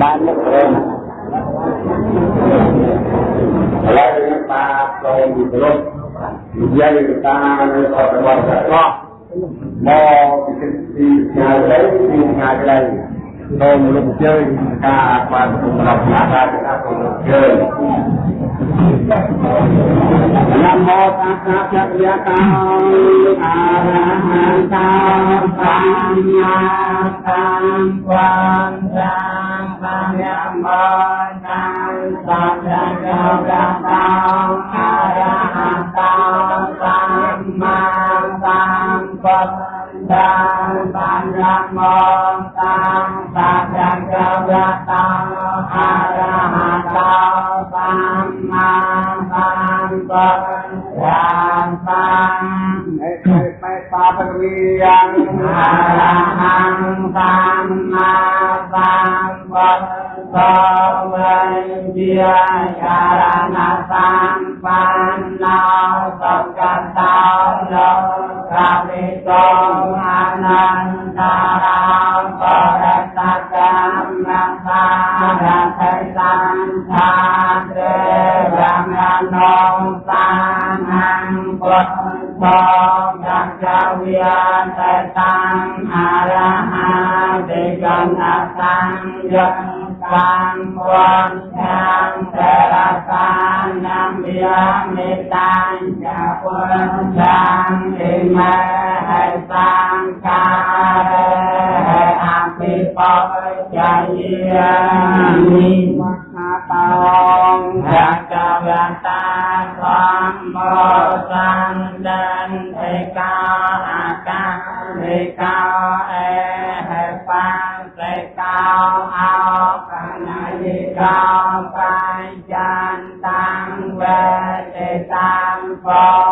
បានមុខរើឡើយតាប្រងវិទ្យុនិយាយតានៅអត់របស់កោះមកពីទីឆ្ងាយទៅទីឆ្ងាយទៅ សូមលោកជើញការបានសម្រាប់ការការសូមលោកជើញនមោតាសាភៈយតាអារហន្តសម្មាសម្ពុទ្ធស ตังสังฆมังตังสัจจะระตังอะระหะตังสัมมาสัมพุทธัง สเวียนอรหังสัมมาสัมพุทธะเวียนยารณะสัมปันนาสกตาโลกะปิตงอนันตารามปรตตะมะสารัตตังชาเตระมะนงสังฆังพุทธ បងយ៉ាងចវិយតតាំអរហតិកណសង្យុត្តសំវត្តចាំតរសានាមយាមេតាញ់ចាពុទ្ធចាំអិមេហេសង្ការេអភិបជាយាមិមហាតងរាជវតា សម្បសន្តានឯកាអាកាឯកាអេហេបាសេកាអោកណយិកាបញ្ចានតាំងវេទេតាមបមេ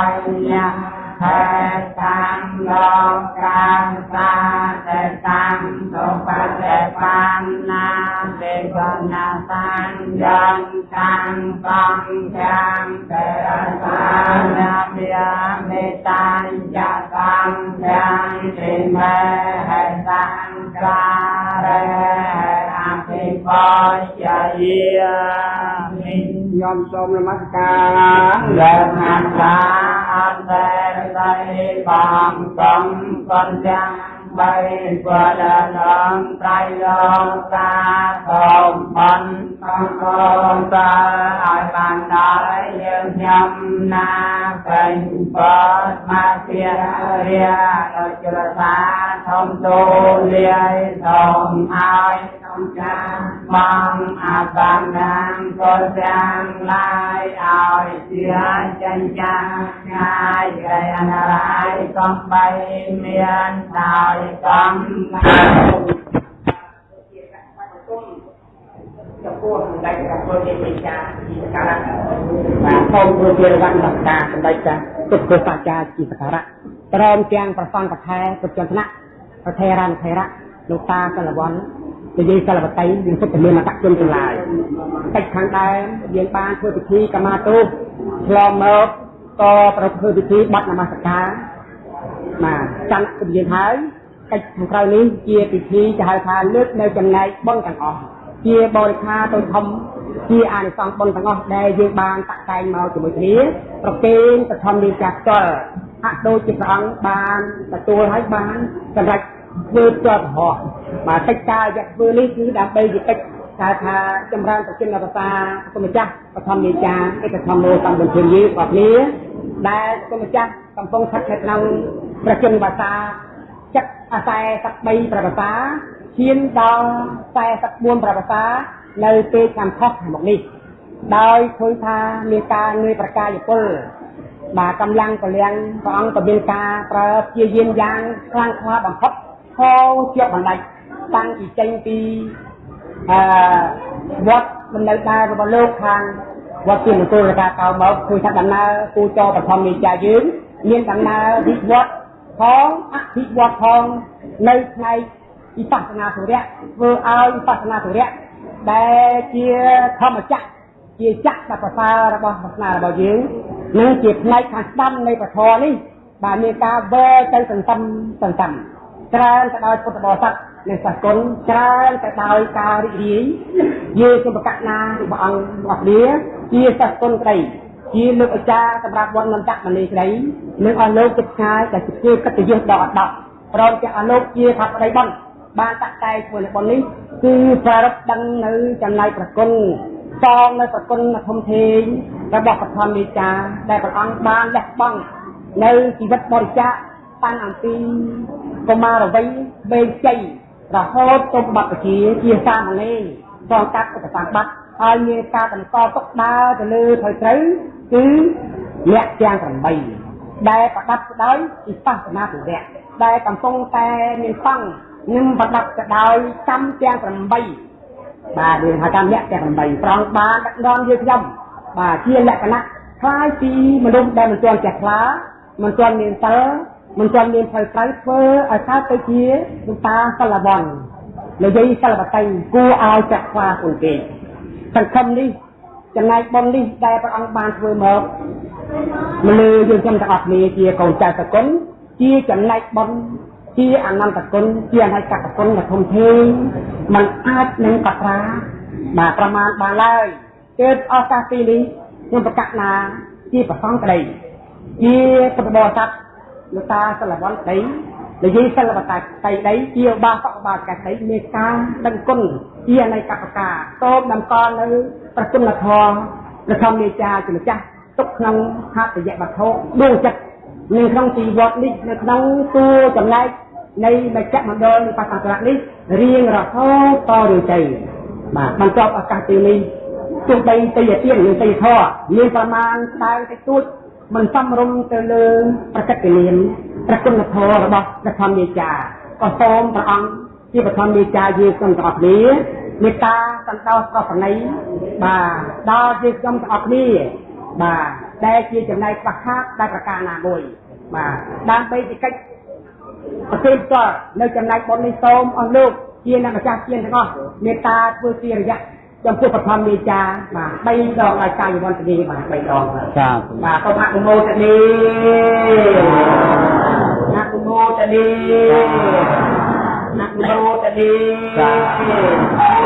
បញ្ញហេតាំលោកកាំសាទេតាំសុបតិបណ្ណាទេកណាសានយន្តតាំបងចាំទេរសានាមាមេតាញ់យកំចាំទេមេហេតាំការេអភិបជាយា មិញោមសូមនមស្ការលោកណាសាអន្តរស័យបងកំកនចាំបីបដនំត្រៃលោកតាសូមបានអង្គតាឲ្យបានដល់យើងខ្ញុំណាពេញបតមកជារាដូចចរសាធំទូលាយសូមឲ្យសូម ចាបងអាបាននាងក៏ចាំឡាយឲ្យជាចិញ្ចាងាយគេអនារាយកំបីមានដោយកំចំពោះសម្ដេចព្រះពុទ្ធជាចាជាសក្ការៈបាទសូមធ្វើជារវត្តនមស្ការសម្ដេចចាទុក្ខសច្ចាជាសក្ការៈព្រមទាំងប្រសង្ឃកថែពុទ្ធចន្ទនៈប្រធេរណធេរៈលោកតាកលវ័ន និយាយសិលបតីយើងសុទ្ធតែមានអតជនទាំងឡាយកិច្ចខាងដើមយើងបានធ្វើពិធីកម្មាទូឆ្លងមកក៏ប្រព្រឹត្តពិធីបាត់នមស្ការបាទចន្ទពយើងហើយកិច្ចខាងក្រៅនេះជាពិធីจะហៅថាលើកនៅចំណែកបុណ្យទាំងអស់ជាបរិខាទៅធំជាអានិសង្សបុណ្យទាំងអស់ដែលយើងបានតាក់តែងមកជាមួយគ្នាប្រគេនបឋមនាចាផ្ទាល់ហាក់ដូចជាព្រះអង្គបានទទួលហើយបានសម្រាប់ ធ្វើជាប់រហ័សបាទកិច្ចការរយៈធ្វើនេះគឺដើម្បីជាកិច្ចថាថាចម្រើនប្រជិនភាសាគុំម្ចាស់បឋមនាចាឯកធម្មោសម្បត្តិយីបងប្អូនដែលគុំម្ចាស់កំពុងស្ថិតនៅក្នុងប្រជិនភាសាចិត្ត43ប្រវសាឈានដល់44ប្រវសានៅពេលខាងខុសខាងមុខនេះដោយឃើញថាមានការងើយប្រកាយពលបាទកម្លាំងពលំព្រះអង្គក៏មានការប្រើព្យាយាមយ៉ាងខ្លាំងក្លាបំផុត ខោជាប់បណ្ដាច់តាំងពីចេញពីអឺវត្តមិននៅដែររបស់លោកខាងវត្តជាមង្គលការកៅមកគឺថាដំណើរគូចរបឋមមេចាយើងមានដំណើរវិវត្តផងអភិវឌ្ឍផងនៅផ្នែកវិបស្សនាធុរៈធ្វើឲ្យវិបស្សនាធុរៈដែលជាធម្មចក្រជាចក្រដែលប្រសើររបស់សាសនារបស់យើងនិងជាផ្នែកខាងស្ដាំនៃពធនេះបាទមានការវើទៅសន្សំសន្សំ ច្រើនទៅដោយពុទ្ធបរិស័ទនិងសាសគុណច្រើនទៅដោយការរីករាយយើងសូមប្រកាសណារបស់អង្គរបស់គ្នាជាសាសគុណក្តីជាលើកអាចារ្យសម្រាប់វត្តនន្តមនីក្តីនិងអស់លោកចិត្តឆ្ងាយដែលជាកិត្តិយសដល់អដប់ព្រមទាំងអស់លោកជាថាប្តីបន់បានតាក់តែធ្វើនៅបុណ្យនេះគឺប្រារព្ធដឹងនៅចំណៃប្រគុណសងនៅប្រគុណធំធេងរបស់ប្រធមមេចាដែលព្រះអង្គបានលះបង់នៅជីវិតបរិច្ចាគ តាំងអំពីកុមារវ័យបេជ័យរហូតទៅបត្តិជាជាសាមណេរសងកាត់ឧបសម្បត្តិហើយមានការបន្តទុកដើរទៅលើត្រូវត្រូវគឺលក្ខទាំង8ដែលប្រដាប់ទៅដោយវិបស្សនាទុរៈដែលកំពុងតែមានសង្ឃនឹងប្រដាប់ទៅដោយកម្មទាំង8បាទយើងហៅកម្មលក្ខទាំង8ប្រងបានដឹកនាំយើងខ្ញុំបាទជាលក្ខណៈคล้ายពីមនុស្សដែលមិនទាន់ចេះខ្លាមិនទាន់មានសិល មិនទាន់មានផ្លូវត្រូវធ្វើឲ្យកើតទៅជាលោកតាសិលវ័ននិយាយសិលបតីគួរឲ្យចាក់ខ្លាខ្លួនគេសង្ឃឹមនេះចំណែកបុណ្យនេះដែលព្រះអង្គបានធ្វើមកមនុស្សយើងខ្ញុំទាំងអស់គ្នាជាកូនចៅសកុនជាចំណែកបុណ្យជាអនន្តគុណជាអនិច្ចកគុណដ៏ធំធេងมันអាចនឹងកត្រាបាទប្រមាណបានឡើយទើបឱកាសទីនេះខ្ញុំប្រកាសណាជាប្រសងក្តីជាពុទ្ធបរិស័ទ លោកតាសិលវ័នក្តីនិយាយសិលបតាក្តីដីជាបាសកបាកក្តីមានការដឹងគុណជាអនិច្ចកកាតបតម្កល់នៅប្រគុណធម៌ព្រះធម្មមេចាជាម្ចាស់ទុកក្នុងហត្ថយវត្ថុដួងចិត្តនៅក្នុងទីវត្តនេះនៅក្នុងតួចំណែកនៃបច្ចៈមណ្ឌលនៃបច្ចៈនេះរៀងរហូតតទៅទៅបាទបន្ទាប់ឱកាសទីនេះទោះបីទៅជាទៀននិងទៅធរមានប្រមាណស្ដើងតិចតួច មិនសំរុំទៅលើប្រកិត្តិនាមប្រគុណធម៌របស់ព្រះធម្មយាចាក៏សូមព្រះអង្គជាព្រះធម្មយាចាយើងទាំងអស់គ្នាមេត្តាសន្តោសប្រណីបាទដល់យើងខ្ញុំទាំងអស់គ្នាបាទដែលជាចំណែកខ្វះខាតដែលប្រការណាមួយបាទដើម្បីទីកិច្ចប្រទេសតនៅចំណែកបុណ្យនេះសូមអស់លោកជាអ្នកម្ចាស់ជាទាំងអស់មេត្តាធ្វើជារយៈ ចំពោះបឋមមេចាបាទ3ដងឲ្យកាយវន្តនីបាទ3ដងចាបាទសូមអនុមោទនីអនុមោទនីអនុមោទនីចាជា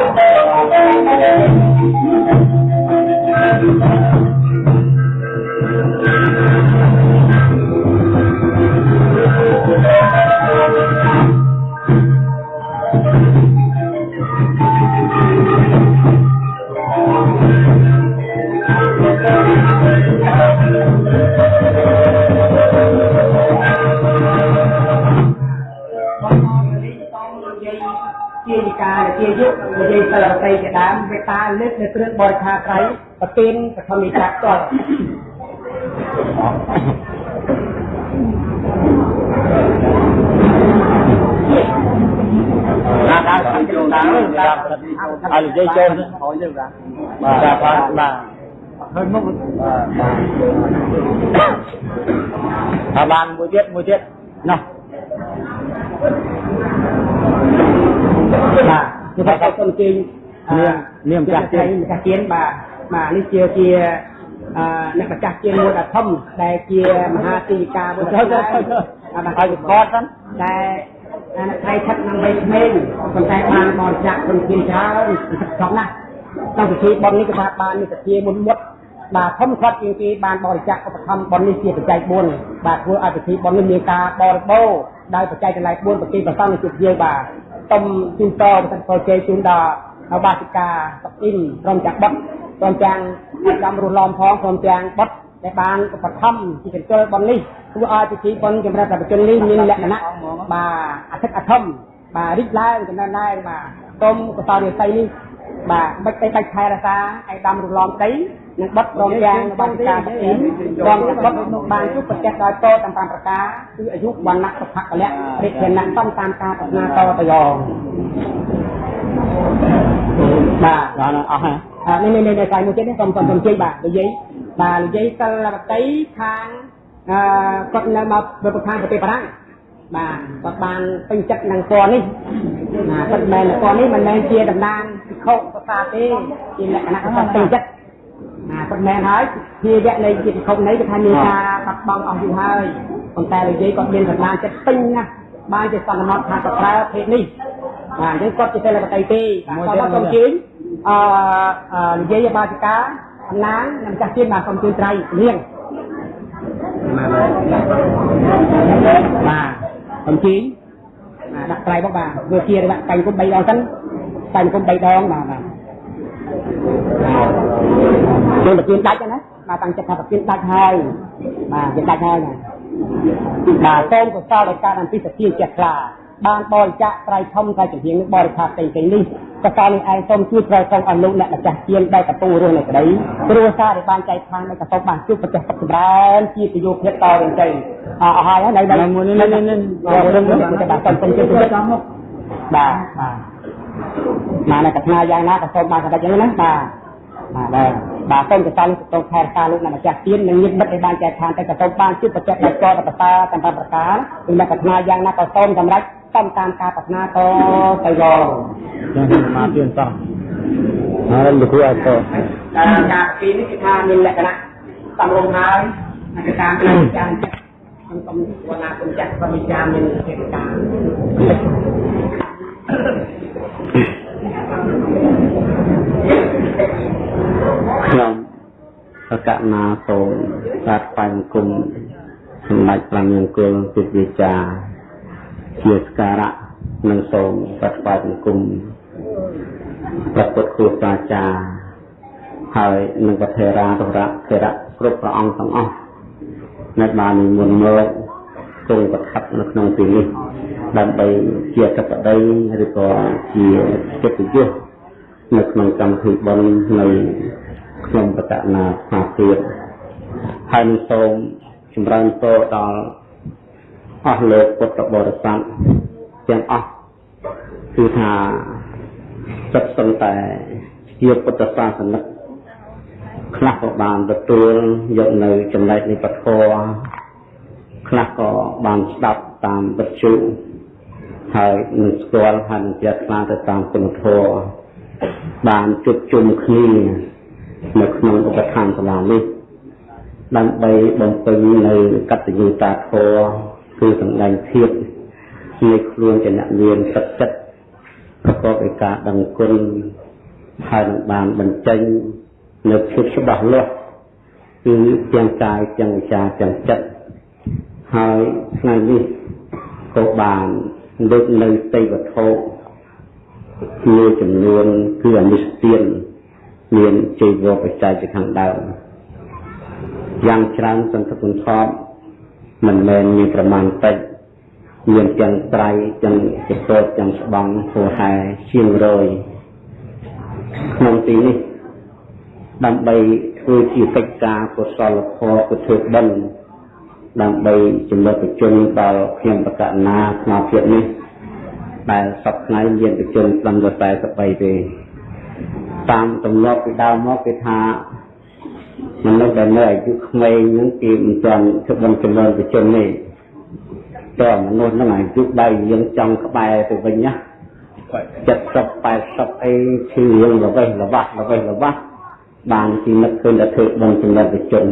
យុនិយាយសិលបតីជាដើមវេតាលើកនៅគ្រឿងបរិខាត្រៃប្រទានបឋមនិកាផ្ទាល់ណាដល់ខាងចូលដល់ហើយនិយាយចូលហើយទៅបាទបាទបាទឃើញមុខបាទបាទបានមួយទៀតមួយទៀតណោះបាទ គឺថាសូមជើញនាមម្ចាស់ទៀនម្ចាស់ទៀនបាទបាទនេះជាជាអឺអ្នកម្ចាស់ទៀនមួយដ៏ធំដែលជាមហាទីកាមួយដ៏ធំបាទហើយវិកតហ្នឹងដែលអ្នកថៃឆិតនឹងវ័យក្មេងប៉ុន្តែបានបរិច្ចាគគុណធានច្រើនស្រុកណាស់ក្នុងពិធីបុណ្យនេះគឺថាបាននេះសភាមុនមុតបាទធំខាត់ជាងគេបានបរិច្ចាគឧបត្ថម្ភបុណ្យនេះជាបច្ច័យ4បាទធ្វើឲ្យពិធីបុណ្យនេះមានការបរិបូរណ៍ដោយបច្ច័យទាំងឡាយ4ប្រគេប្រសងជាជាបាទ សូមជូនតប្រសិទ្ធពរជ័យជូនដល់នៅបាសិកាសកអ៊ីនក្រុមចាក់បុតក្រុមចាំងចំរស់ឡំផងក្រុមចាំងបុតដែលបានឧបត្ថម្ភជាកញ្ជលបុណ្យនេះធ្វើឲ្យពិធីបុណ្យចម្រើនប្រជជននេះមានលក្ខណៈបាទអធិកអធមបាទរីកឡើងចំណែនដែរបាទសូមកសលរិស័យនេះបាទបិទទៅបាច់ខែរសាឯដាំរលំដី និងបត់រងយ៉ាងបានការទីរងបត់បានជួបប្រទេសដោយតតាម5ប្រការគឺអាយុវណ្ណៈសុភៈកលៈរិទ្ធិណៈតំតាមការប្រាថ្នាតទៅយ៉ងបាទដល់អស់ហើយនេះនេះនេះកាយមួយទៀតនេះសូមសូមសូមជ័យបាទនិយាយបាទនិយាយសិលវតីខាងអឺគាត់នៅមកប្រធានប្រទេសបារាំងបាទគាត់បានពេញចិត្តនឹងពណ៌នេះណាគាត់មែនពណ៌នេះមិនមែនជាតំណាងពិខុភាសាទេជាលក្ខណៈគាត់ពេញចិត្តណា គាត់មែនហើយជាវគ្គនៃជាពិខុនេះគឺថាមានការបាត់បង់អស់យូរហើយប៉ុន្តែនិយាយគាត់មានកម្លាំងចិត្តពេញណាស់បានជាសន្មតថាគាត់ប្រើភេទនេះបាទអញ្ចឹងគាត់ជាសិលបតីទេបាទគាត់មកសូមជើញអឺនិយាយបាតិកាអំណាងនិងម្ចាស់ទៀតបាទសូមជើញត្រៃលៀងបាទអំជីបាទដាក់ត្រៃមកបាទវាជាដាក់កាញ់គុំ3ដងសិនកាញ់គុំ3ដងបាទបាទ យើងប្រទៀនដាច់ណាបាទតាំងចិត្តថាប្រទៀនដាច់ហើយបាទយើងដាច់ហើយណាបាទសូមកសលដោយការអំពីសទាចេះខ្លាបានបរិច្ចាគត្រៃធំត្រៃចំហៀងនឹងបរិខាផ្សេងៗនេះកសលនេះឯងសូមជួយប្រែសូមអនុអ្នកម្ចាស់ជាដែលកំពុងរស់នៅក្តីគ្រួសារដែលបានចែកខាងនៅកសលបានជួបប្រទេសសុខចម្រើនជាប្រយោជន៍ភាពតរៀងទៅអស់ហើយនៅនៅមួយនេះនេះនេះរឿងនេះគឺបាទសូមសូមជួយជួយចំមកបាទបាទ មកនៅកថាយ៉ាងណាក៏សូមបានសម្រេចយ៉ាងណាបាទបាទដែរបាទសូមកសលនេះទៅខែរសាលោកអ្នកម្ចាស់ទៀននិងញាតិមិត្តដែលបានចែកខាងទៅក៏សូមបានជួបប្រទេសដែលកតបតាតាមប្រការគឺអ្នកកថាយ៉ាងណាក៏សូមសម្រេចតាមតាមការប្រាថ្នាតទៅយកចឹងមកទៀនសោះហើយលោកគ្រូឲ្យតការការពីនេះគឺថាមានលក្ខណៈសំរុំហើយអាការពីចាំខ្ញុំសូមវណ្ណាគុណចាស់សូមវិចារមានហេតុការណ៍ ខ្ញុំសកណាសូមសាទថ្វាយបង្គំសម្ដេចព្រះនាងគុលពិវិចាជាស្ការៈនិងសូមសាទថ្វាយបង្គំព្រះពុទ្ធគ្រូសាចារ្យហើយនឹងប្រធេរាទរៈធរៈគ្រប់ព្រះអង្គទាំងអស់នៅបាននិមន្តមកគង់ប្រថាប់នៅក្នុងទីនេះ ដើម្បីជាកតដីឬក៏ជាកិត្តិយសនៅក្នុងកម្មវិធីបុណ្យនៃខ្ញុំបតនាស្មាទៀតហើយនឹងសូមចម្រើនពរដល់អស់លោកពុទ្ធបរិស័ទទាំងអស់គឺថាចិត្តសឹងតែជាពុទ្ធសាសនិកខ្លះក៏បានទទួលយកនៅចំណែកនៃពធខ្លះក៏បានស្ដាប់តាមវិទ្យុ ហើយនឹងស្គាល់ហើយនឹងជាខ្លាទៅតាមគុណធម៌បានជួបជុំគ្នានៅក្នុងឧបឋានសាលានេះដើម្បីបំពេញនៅកតញ្ញូតាធម៌គឺសម្ដែងភាពជាខ្លួនជាអ្នកមានទឹកចិត្តប្រកបដោយការដឹងគុណហើយនឹងបានបញ្ចេញនៅភាពច្បាស់លាស់គឺទាំងកាយទាំងវិចារទាំងចិត្តហើយថ្ងៃនេះក៏បាន លើកនៅទេវវត្ថុមួយចំនួនគឺអនិស្ទានមានជ័យវបច្ច័យជាខាងដើមយ៉ាងច្រើនសន្ធឹកសន្ធាប់មិនមែនមានប្រមាណតិចមានទាំងត្រៃទាំងចពតទាំងស្បង់ហួហែជាងរយក្នុងទីនេះដើម្បីធ្វើជាកិច្ចការកុសលធម៌ពុទ្ធបិណ្ឌ ដើម្បីចំណុចប្រជជនដល់ខ្ញុំបកណាស្មារតីនេះដែលសពថ្ងៃមានប្រជជនត្រឹមតែ43ទេតាមទំលាប់ពីដើមមកគេថាមនុស្សដែលនៅអាយុក្មេងហ្នឹងគេមិនទាន់ធ្វើបំចំណូលប្រជជននេះតើមនុស្សហ្នឹងអាយុដៃយើងចង់ក្បែរទៅវិញណា70 80អីឈឺរឿងល្វេះល្វាស់ល្វេះល្វាស់បានទីនឹកឃើញតែធ្វើបុណ្យចំណិតជន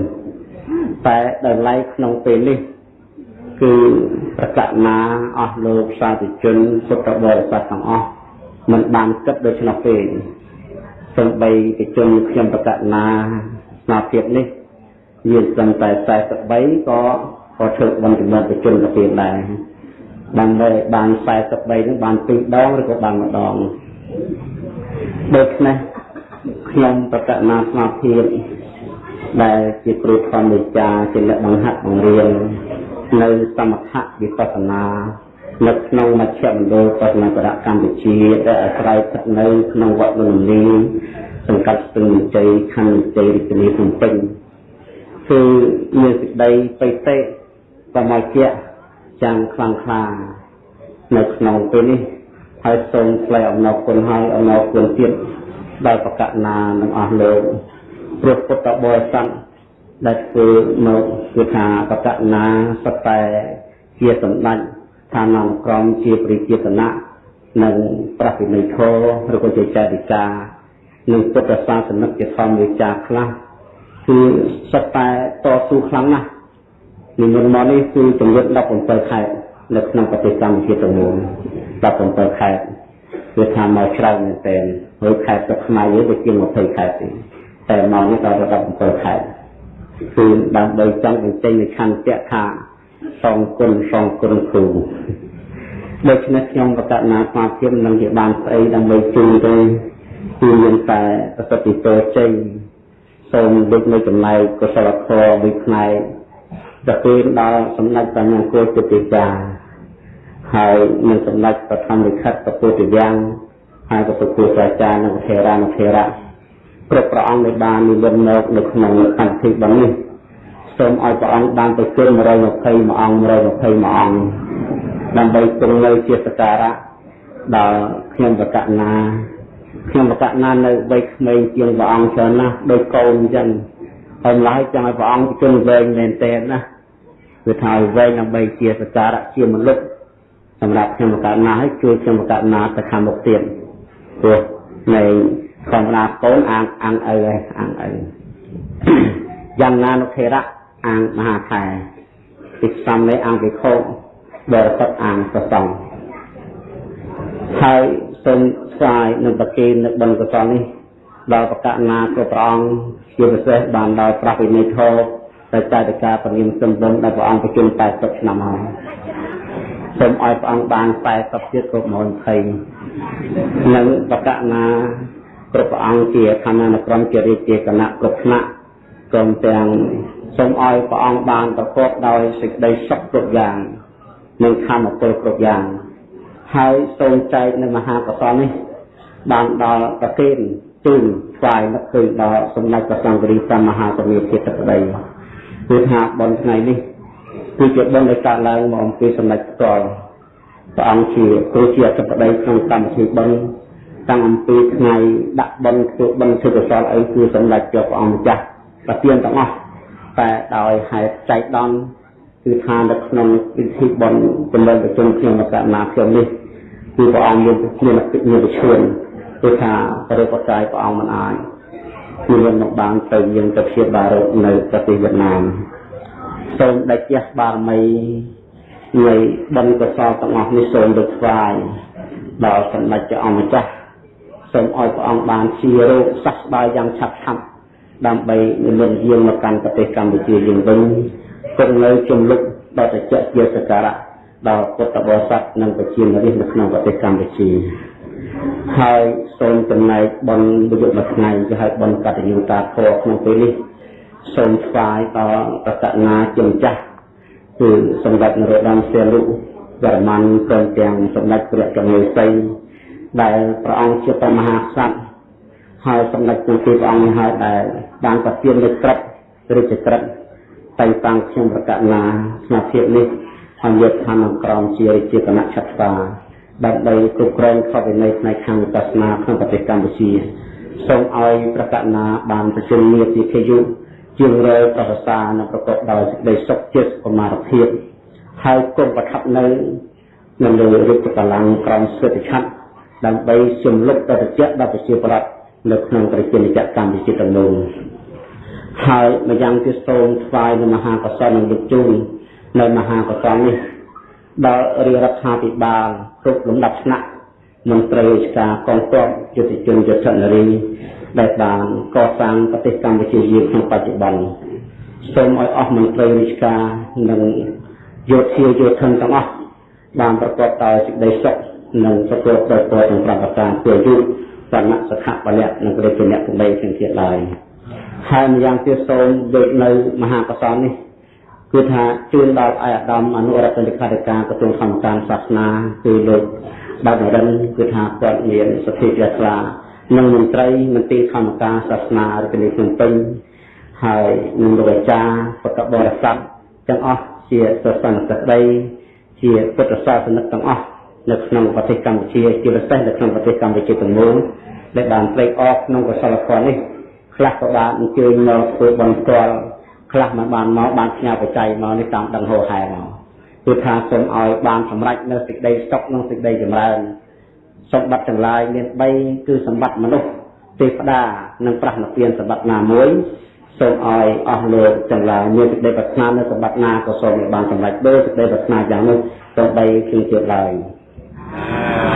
តែដល់ឡែកក្នុងពេលនេះគឺប្រកាសណាអស់លោកសាធុជនពុទ្ធបរិស័ទទាំងអស់មិនបានគិតដូច្នោះទេសំបីកិជនខ្ញុំប្រកាសណាស្មារតីនេះមានសឹងតែ43ក៏ក៏ធ្វើបុណ្យចំណិតជនទៅទៀតដែរដើម្បីបាន43នឹងបាន2ដងឬក៏បានម្ដងដូច្នេះខ្ញុំប្រកាសណាស្មារតី ដែលជាគ្រូធម្មវិចាជាអ្នកបង្ហាត់បង្រៀននៅសមថៈវិបស្សនានៅក្នុងមជ្ឈមណ្ឌលបរិញ្ញាបត្រកម្ពុជាដែលអាស្រ័យស្ថិតនៅក្នុងវត្តលំលីសង្កាត់ស្ទឹងជ័យខណ្ឌជ័យរាជធានីភ្នំពេញគឺមានសេចក្តីបៃតេបមជ្ជៈចាំងខ្លាំងខ្លានៅក្នុងពេលនេះហើយសូមថ្លែងអំណរគុណហើយអំណរគុណទៀតដល់បកណានឹងអស់លោក ព្រះពុទ្ធបរិស័ទដែលធ្វើមកគឺថាបកណាសតែជាសម្ដេចឋានំក្រមជាព្រះជាតនៈនិងប្រតិនិធរឬក៏ជាចេតិកានិងពុទ្ធសាសនិកជាធម្មវិចារខ្លះគឺសតែតស៊ូខ្លាំងណាស់និមន្តមកនេះគឺចំនួន17ខែនៅក្នុងប្រទេសកម្ពុជាទាំងមូល17ខែគឺថាមកច្រើនមែនទែនហើយខែទឹកខ្មែរយើងទៅជាង20ខែទេ តែមកនេះដល់17ខែគឺដើម្បីចង់បញ្ចេញនូវឆន្ទៈថាសងគុណសងគុណគ្រូដូច្នេះខ្ញុំប្រកាសណាស្មារតីនឹងជាបានស្អីដើម្បីជួយទៅគឺមានតែប្រសិទ្ធិទៅចេញសូមដូចនៅចំណែកកុសលធម៌មួយផ្នែកទៅពេលដល់សម្ដេចបញ្ញាគោទិតាហើយនឹងសម្ដេចបឋមវិខិតពុទ្ធយ៉ាងហើយក៏ពុទ្ធអាចារ្យនិងថេរានុថេរៈ គ្រប់ព្រះអង្គដែលបាននិមន្តមកនៅក្នុងកម្មវិធីបន់នេះសូមឲ្យព្រះអង្គបានប្រជុំ120អង្គ120អង្គដើម្បីគង់នៅជាសក្ការៈដល់ខ្ញុំបកណាខ្ញុំបកណានៅវ័យក្មេងជាងព្រះអង្គច្រើនណាស់ដោយកូនអញ្ចឹងហើយម្ល៉េះចង់ឲ្យព្រះអង្គប្រជុំវែងមែនទែនណាគឺថាវែងដើម្បីជាសក្ការៈជាមនុស្សសម្រាប់ខ្ញុំបកណាឲ្យជួយខ្ញុំបកណាទៅខាងមុខទៀតព្រោះនៃ ធម្មតាកូនអាងអាងឪឯងអាងឪយ៉ាងណានុថេរៈអាងមហាខែពីសំនៃអង្គវិខោបរិសុទ្ធអាងប្រសងហើយសូមស្វាយនឹងប្រគេននៅបិណ្ឌកុសលនេះដល់ប្រកាសណាគ្រប់ព្រះអង្គជាពិសេសបានដល់ប្រវិនិធរតែចែកការពលានសំបុនដែលព្រះអង្គប្រជុំ80ឆ្នាំហើយសូមឲ្យព្រះអង្គបាន40ទៀតគ្រប់120និងប្រកាសណា គ្រប់ព្រះអង្គជាខណ្ឌនក្រមជារាជាគណៈគ្រប់ថ្នាក់ព្រមទាំងសូមឲ្យព្រះអង្គបានប្រកបដោយសេចក្តីសុខគ្រប់យ៉ាងនិងធម៌ពលគ្រប់យ៉ាងហើយសូមចែកនៅមហាកុសលនេះបានដល់ប្រគេនជូនថ្វាយនឹកឃើញដល់សម្ដេចព្រះសង្ឃរីសម្មាសម្ពុទ្ធជាទឹកដីគឺថាបុណ្យថ្ងៃនេះគឺជាបុណ្យដែលកើតឡើងមកអំពីសម្ដេចផ្ទាល់ព្រះអង្គជាគ្រូជាអធិបតីក្នុងកម្មវិធីបុណ្យ តាំងអំពីថ្ងៃដាក់បុណ្យធ្វើបុណ្យធ្វើកុសលអីគឺសម្ដេចព្រះអង្គម្ចាស់ប្រទានទាំងអស់តែដោយហេតុចៃដន្យគឺថានៅក្នុងពិធីបុណ្យចំណេញប្រជុំខ្ញុំកណ្ណាខ្ញុំនេះគឺព្រះអង្គមានមានមានវិឈួនគឺថាព្រះបកាយព្រះអង្គមិនអាចគឺមិនបានទៅយើងទៅព្យាបាលនៅប្រទេសវៀតណាមសូមដេចជះបារមីនៃបុណ្យកុសលទាំងអស់នេះសូមទៅថ្វាយដល់សម្ដេចព្រះអង្គម្ចាស់ សូមឲ្យព្រះអង្គបានជារោគសះស្បើយយ៉ាងឆាប់ឆាប់ដើម្បីនិមន្តយាងមកកាន់ប្រទេសកម្ពុជាយើងវិញគង់នៅជំលុកដល់តចជាសក្ការៈដល់ពុទ្ធបរិស័ទនិងប្រជារាស្ត្រនៅក្នុងប្រទេសកម្ពុជាហើយសូមចំណែកបុណ្យមួយមួយថ្ងៃជាហៅបុណ្យកតញ្ញូតាធម៌ក្នុងពេលនេះសូមថ្វាយដល់បតនាជំចាស់គឺសម្ដេចនរោត្តមសីហនុវរ្ម័នព្រមទាំងសម្ដេចព្រះកញ្ញាសី ដែលព្រះអង្គជាព្រះមហាក្សត្រហើយសម្ដេចទូទីព្រះអង្គនេះហើយដែលបានប្រទានលើក្រឹបរាជក្រឹបតែងតាំងខ្ញុំប្រកាសណាស្មារតីនេះហើយយកឋានក្រមជារាជាគណៈឆត្រាដើម្បីគ្រប់គ្រងខុសវិន័យផ្នែកខាងវិបស្សនាក្នុងប្រទេសកម្ពុជាសូមឲ្យប្រកាសណាបានប្រជុំមាតិខយុជាងរយប្រវសានិងប្រកបដោយសេចក្តីសុខចិត្តប្រមារភាពហើយគុំប្រថាប់នៅនៅលើរូបកម្លាំងក្រមស្វេតឆ័ត្រ ដើម្បីជំលុបទៅត្រជាក់ដល់ប្រជាប្រដ្ឋនៅក្នុងប្រជានិច្ចកម្ពុជាទាំងនោះហើយម្យ៉ាងទៀតសូមថ្វាយនៅមហាកុសលនឹងលោកជូននៅមហាកុសលនេះដល់រាជរដ្ឋាភិបាលគ្រប់លំដាប់ថ្នាក់មន្ត្រីរាជការកងទ័ពយុទ្ធជនយុទ្ធនារីដែលបានកសាងប្រទេសកម្ពុជាយើងក្នុងបច្ចុប្បន្នសូមឲ្យអស់មន្ត្រីរាជការនិងយោធាយោធិនទាំងអស់បានប្រកបដោយសេចក្តីសុខ និងប្រកបដោយពរទាំង5ប្រការគឺយុវណ្ណៈសុខៈបលៈនិងព្រះជាអ្នកទាំង3ទាំងទៀតឡើយហើយម្យ៉ាងទៀតសូមយកនៅមហាកុសលនេះគឺថាជូនដល់អាយអាដាមអនុរដ្ឋលេខាធិការក្រសួងធម្មការសាសនាគឺលោកបាទនរិនគឺថាគាត់មានសទ្ធាជ្រះថ្លានិងមន្ត្រីមន្ត្រីធម្មការសាសនារាជធានីភ្នំពេញហើយនឹងលោកអាចារ្យពុទ្ធបរិស័ទទាំងអស់ជាសាសនសិក្តីជាពុទ្ធសាសនិកទាំងអស់ នៅក្នុងប្រទេសកម្ពុជាជាពិសេសនៅក្នុងប្រទេសកម្ពុជាទាំងមូលដែលបានត្រេកអរក្នុងកុសលធម៌នេះខ្លះក៏បានអញ្ជើញមកធ្វើបន់ផ្ទាល់ខ្លះមិនបានមកបានផ្ញើបច្ច័យមកនេះតាមដឹងហោហែមកគឺថាសូមឲ្យបានសម្រេចនៅសេចក្តីសុខនិងសេចក្តីចម្រើនសម្បត្តិទាំងឡាយមាន3គឺសម្បត្តិមនុស្សទេវតានិងប្រះនិព្វានសម្បត្តិណាមួយសូមឲ្យអស់លោកទាំងឡាយមានសេចក្តីប្រាថ្នានៅសម្បត្តិណាក៏សូមឲ្យបានសម្រេចដូចសេចក្តីប្រាថ្នាយ៉ាងនោះសូម្បីគឺទៀតឡើយ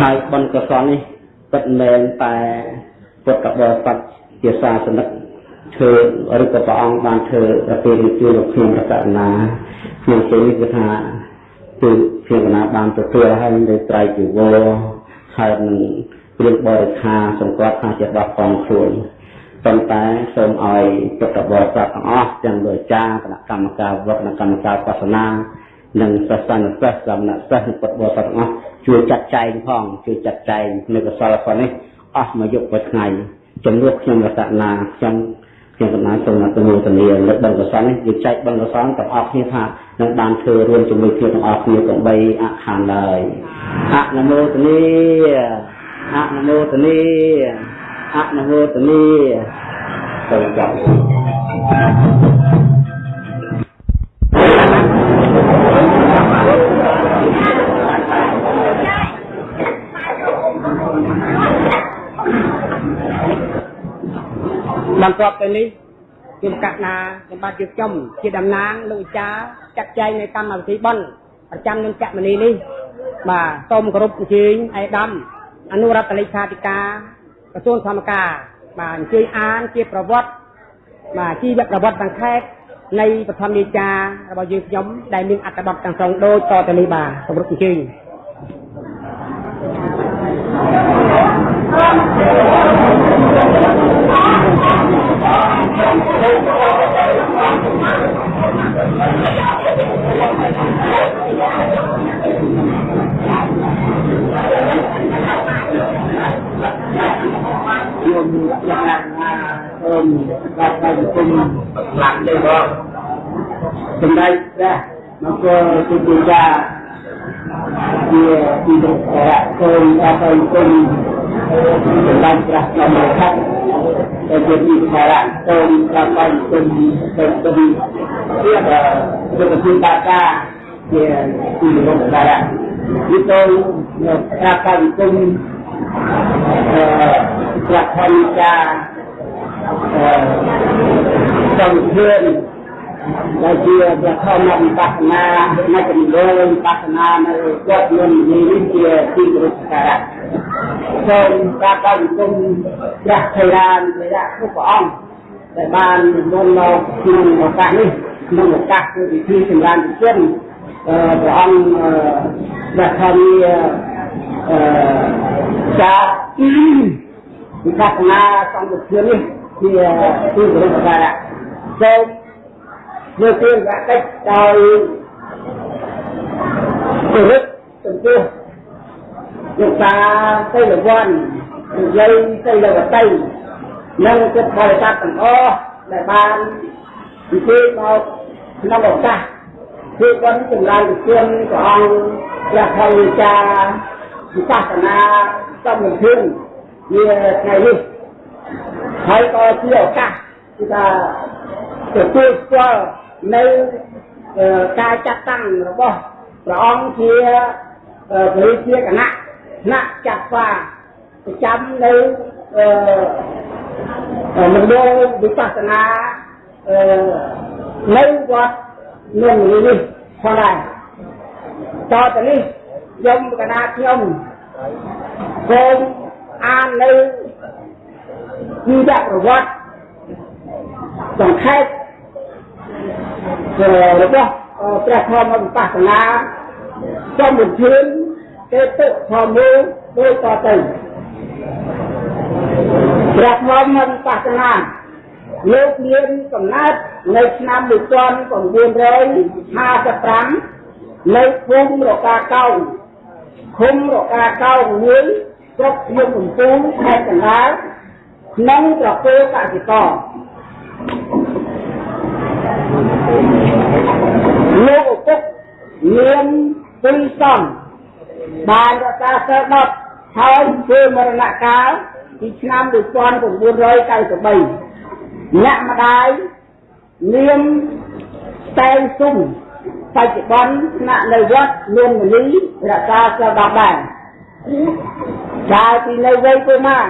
ហើយបុណ្យកុសលនេះពិតមែនតែពុទ្ធបរិស័ទជាសាសនិកធ្វើឬក៏ព្រះអង្គបានធ្វើប្រតិរិទ្ធលោកខ្ញុំរតនាខ្ញុំជឿនេះគឺថាគឺខ្ញុំកណាបានទទួលហើយនៅត្រៃជីវរហើយនឹងព្រៀងបរិខាសង្កត់ថាជាដោះកងខ្លួនប៉ុន្តែសូមឲ្យពុទ្ធបរិស័ទទាំងអស់ទាំងលោកចាគណៈកម្មការវត្តគណៈកម្មការបាសនា និងសាសនសិស្សសមណសិស្សនិងពុទ្ធបរិស័ទទាំងអស់ជួយចាត់ចែងផងជួយចាត់ចែងនៅកសលផលនេះអស់មួយយប់មួយថ្ងៃជំនួសខ្ញុំរតនាខ្ញុំខ្ញុំកណ្ដាលសូមអនុមោទនាលើកបង្កសលនេះយើងចែកបង្កសលទាំងអស់គ្នាថានឹងបានធ្វើរួមជាមួយគ្នាទាំងអស់គ្នាទាំង3អខានឡើយអនុមោទនាអនុមោទនាអនុមោទនាសូមចាប់ បន្ទាប់ទៅនេះខ្ញុំកណ្ណាខ្ញុំបាទយើងចំជាតំណាងលោកអាចារ្យចាត់ចែងនៅកម្មវិធីបន់ប្រចាំនឹងចក្រមនីនេះបាទសូមគោរពអញ្ជើញឯកឧត្តមអនុរដ្ឋលេខាធិការក្រសួងធម្មការបាទអញ្ជើញអានជាប្រវត្តិបាទជីវប្រវត្តិសង្ខេបនៃបឋមនេចារបស់យើងខ្ញុំដែលមានអត្ថបទទាំងស្រុងដូចតទៅនេះបាទគោរពអញ្ជើញ Yung jangan um dapat hukum lantai bawah. Sebaik dah maka ketika dia tidak berakon atau hukum tentang rasa mereka terjadi sekarang tahun kapan terjadi dia ada kesempatan dia tidak sekarang itu akan hukum ប្រតិការសំភានដែលជាប្រធមវិបស្សនានៅចំនួនវិបស្សនានៅវត្តមុននេះជាទីគោរពការៈ សូមការកោតគុំព្រះថេរានព្រះគ្រប់ព្រះអង្គដែលបាននិមន្តមកក្នុងឱកាសនេះក្នុងឱកាសគឺពិធីសម្រាប់ជនព្រះអង្គព្រះធម្មអឺចាវិបស្សនាសង្ឃធាននេះជាទីគោរពការៈសូមលើកទានប្រតិចដោយគោរពចំពោះ លោកតាទៅលវ័ននិយាយទៅលវតីនិងចិត្តបរិស័ទទាំងអស់ដែលបាននិយាយមកក្នុងឱកាសគឺគាត់ចម្រើនវិជាព្រះអង្គព្រះធម្មចាវិសាសនាសំវិធានវាថ្ងៃនេះហើយក៏ជាឱកាសគឺថាទទួលស្គាល់នៅការចាត់តាំងរបស់ព្រះអង្គជាព្រះជាគណៈ ថ្នាក់ចាត់ស្វាប្រចាំនៅអឺមណ្ឌលវិបស្សនាអឺនៅវត្តនឹងនេះផងដែរតទៅនេះខ្ញុំកណាខ្ញុំសូមអាននៅជីវប្រវត្តិសង្ខេបរបស់ព្រះធម្មវិបស្សនាចំវិធាន ទេតុធម្មដូចតទៅព្រះធម្មវិបស្សនាលោកមានកំណើតនៅឆ្នាំ1955នៅភូមិរកាកោងឃុំរកាកោងមួយស្រុកភ្នំកំពូលខេត្តកណ្ដាលក្នុងប្រពោកសិករលោកឪពុកមានពីរសំ បានរក្សាសិល10ហើយធ្វើមរណកាលពីឆ្នាំ1993អ្នកម្ដាយនាមតែងសុំបច្ចុប្បន្នស្នាក់នៅវត្តនួនមនីរក្សាសិល10ដែរកាលពីនៅវ័យប្រមាណ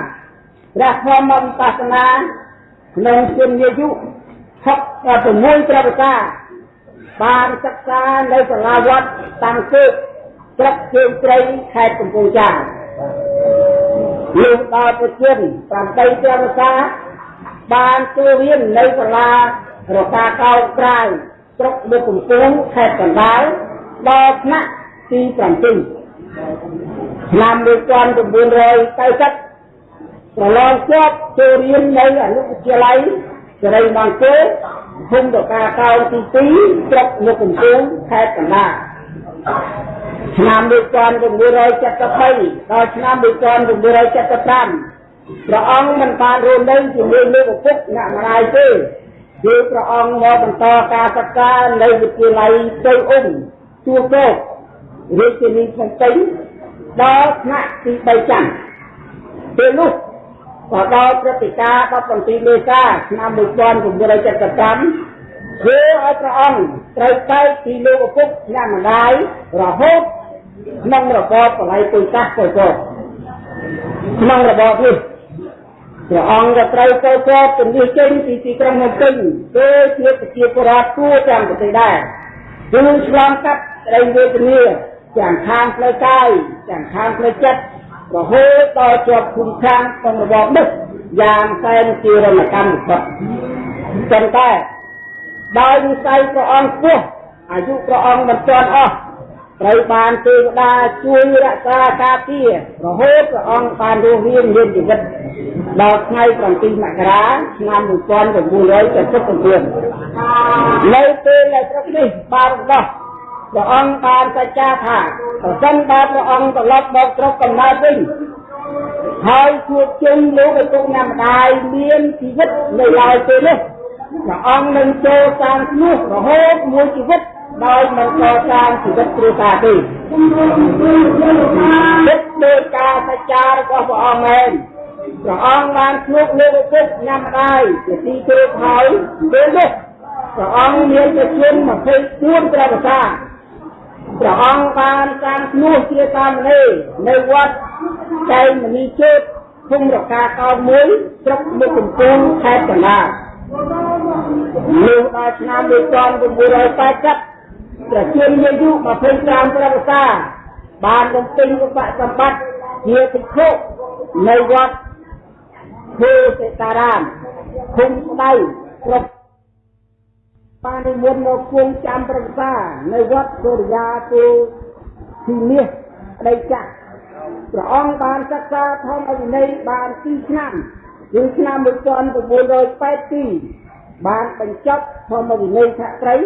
ព្រះធម្មវិបស្សនាក្នុងជំនាយុ66ព្រះវសាបានសិក្សានៅសាលាវត្តតាំងគឺ ស្រុកជើងត្រីខេត្តកំពង់ចាមលោកដល់ប្រជិន8ព្រះវសាបានចូលរៀននៅសាលារកាកោក្រៅស្រុកមុខកំពង់ខេត្តកណ្ដាលដល់ថ្នាក់ទី7ឆ្នាំ1990ប្រឡងជាប់ចូលរៀននៅអនុវិទ្យាល័យសេរីមង្គលភូមិតកាកោទី2ស្រុកមុខកំពង់ខេត្តកណ្ដាល ឆ្នាំ1973ដល់ឆ្នាំ1975ព្រះអង្គមិនបានរស់នៅជាមួយលោកឪពុកអ្នកម្ដាយទេគឺព្រះអង្គមកបន្តការសិក្សានៅវិទ្យាល័យទៅអ៊ុំទួកោករាជធានីភ្នំពេញដល់ថ្នាក់ទី3ចាំពេលនោះក៏ដល់ព្រឹត្តិការណ៍17មេសាឆ្នាំ1975 ធ្វើឲ្យព្រះអង្គត្រូវបែកពីលោកឪពុកអ្នកម្ដាយរហូតក្នុងរបបបល័យពុយសាសពលពតក្នុងរបបនេះព្រះអង្គក៏ត្រូវទៅពតជំនះចេញពីទីក្រុងភ្នំពេញដូចជាប្រជាពលរដ្ឋทั่វទាំងប្រទេសដែរគឺឆ្លងកាត់ក្តីវេទនាទាំងខាងផ្លូវកាយទាំងខាងផ្លូវចិត្តរហូតដល់ជាប់ឃុំខាងក្នុងរបបនេះយ៉ាងសែនជារណកម្មបំផុតប៉ុន្តែ ដោយវិស័យព្រះអង្គពោះអាយុព្រះអង្គមិនទាន់អស់ត្រូវបានទេវតាជួយរក្សាការពាររហូតព្រះអង្គបានរស់រានមានជីវិតដល់ថ្ងៃ7មករាឆ្នាំ1979នៅពេលដែលស្រុកនេះបានរំដោះព្រះអង្គបានសច្ចាថាប្រសិនបើព្រះអង្គត្រឡប់មកស្រុកកំណើតវិញហើយជួបជុំលោកឪពុកណាម្ដាយមានជីវិតនៅឡើយពេលនេះ ព្រះអង្គនឹងចូលសាងនោះរហូតមួយជីវិតដោយមិនកសាងជីវិតគ្រួសារទេទឹកដោយការសច្ចារបស់ព្រះអង្គមែនព្រះអង្គបានភ្លុកលោកឪពុកញ៉ាំដែរជាទីគោរពហើយពេលនេះព្រះអង្គមានប្រជជន24ព្រះវសាព្រះអង្គបានសាងធ្នោះជាសាមណេរនៅវត្តចែងមនីជេតភូមិរកាកោមួយស្រុកមុខកំពង់ខេត្តកណ្ដាល នៅដល់ឆ្នាំ1980ប្រជជនមានអាយុ25ព្រះវសាបានបំពេញឧបសម្បត្តិជាភិក្ខុនៅវត្តភូសិតារាមភូមិស្ដៅស្រុកបាននិមន្តមកគង់ចាំប្រឹក្សានៅវត្តសូរិយាទូទីនេះប្តីចាស់ព្រះអង្គបានសិក្សាធម្មវិន័យបាន2ឆ្នាំគឺឆ្នាំ1982 បានបញ្ចប់ធម្មវិន័យឆត្រី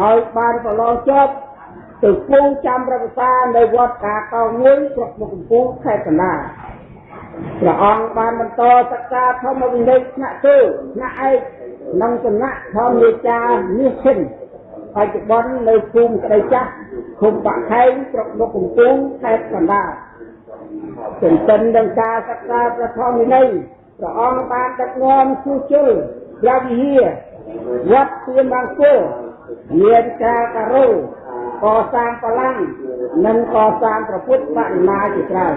ហើយបានប្រឡងជាប់ទៅគង់ចាំប្រឹក្សានៅវត្តកាកោមួយស្រុកមុខកំពូលខេត្តកណ្ដាលព្រះអង្គបានបន្តសិក្សាធម្មវិន័យថ្នាក់ទៅថ្នាក់ឯកក្នុងសំណាក់ធម្មនេចានេះឈិនបច្ចុប្បន្ននៅភូមិក្តីចាស់ឃុំបាក់ខែងស្រុកមុខកំពូលខេត្តកណ្ដាលចិន្តិននឹងការសិក្សាព្រះធម្មវិន័យព្រះអង្គបានដឹកនាំជួសជុល ព្រះវិហារវត្តទៀនបាងគោមានការការោកសាងបលាំងនិងកសាងប្រពុតបរិមាជាច្រើន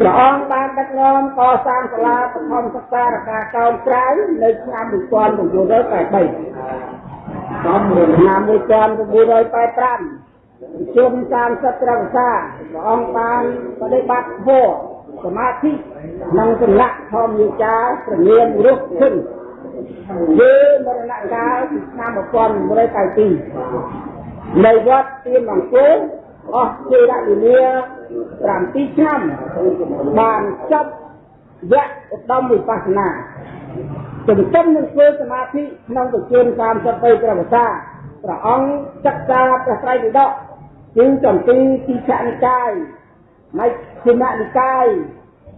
ព្រះអង្គបានដឹកនាំកសាងសាលាបឋមសិក្សារកាកោនក្រៅនៅឆ្នាំ1983តាមឆ្នាំ1985ជុំ30ត្រឹមសាព្រះអង្គបានបដិបត្តិធម៌សមាធិនិងសន្លៈធម្មយាចាប្រមានរុះឈឹង ជាមរណកាលពីឆ្នាំ1992នៅវត្តទៀនបង្គោលអស់ជារលលា7ឆ្នាំបានចប់វគ្គឧត្តមវិបស្សនាទន្ទឹមនឹងធ្វើសមាធិក្នុងប្រជជន33ព្រះវស្សាព្រះអង្គសិក្សាព្រះត្រៃពិដកគឺចំទីទីខនិកាយមជ្ឈិមនិកាយ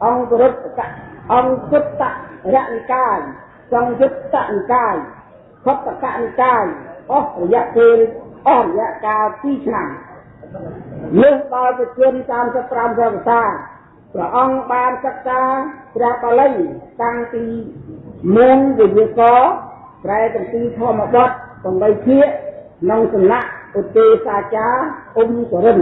អង្គរុត្តអង្គុត្តរនិកាយ សង្យុត្តនិកាយខុទ្ទកនិកាយអស់រយៈពេលអស់រយៈកាល2ឆ្នាំលើសដល់ប្រជជន35ព្រះវស្សាព្រះអង្គបានសិក្សាព្រះបាលីតាំងពីមុនវិញ្ញាកប្រែទាំងពីធម្មបទ8ភាគក្នុងសំណាក់ឧទេសាចារអ៊ុំសរិន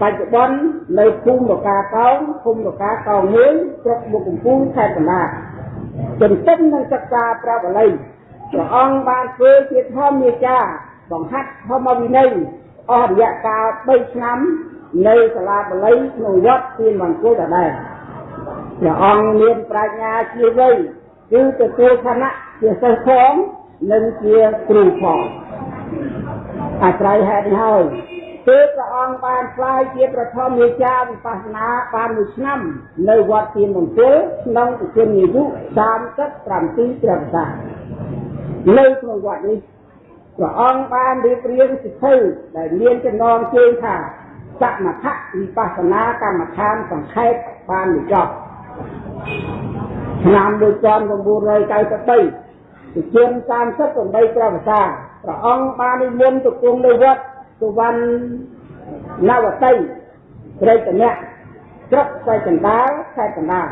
បច្ចុប្បន្ននៅភូមិរកាកោងភូមិរកាកោងមួយស្រុកមុខកំពូលខេត្តកណ្ដាល ទន្ទឹមនឹងសិក្សាព្រះបាលីព្រះអង្គបានធ្វើជាធម្មយាចាបង្ហាត់ធម្មវិន័យអស់រយៈកាល3ឆ្នាំនៅសាលាបាលីក្នុងវត្តទានមង្គលដដែលព្រះអង្គមានប្រាជ្ញាជាវ័យគឺទទួលឋានៈជាសិស្សផងនិងជាគ្រូផងអាស្រ័យហេតុនេះហើយ គឺព្រះអង្គបានឆ្លើយជាប្រធមវិចារវិបស្សនាបានមួយឆ្នាំ នៅវត្តទានមង្គលក្នុងប្រជុំអាយុ37ព្រះសានៅក្នុងវត្តនេះព្រះអង្គបានរៀបរៀងសិទ្ធិដែលមានចំណងជើងថាសមថវិបស្សនាកម្មដ្ឋានសង្ខេបបានបញ្ចប់ឆ្នាំ1993ជាជាង38ព្រះវស្សាព្រះអង្គបាននិមន្តទៅគង់នៅវត្ត សុវណ្ណវតីព្រៃតនៈស្រុកសៃកណ្ដាលខេត្តកណ្ដាល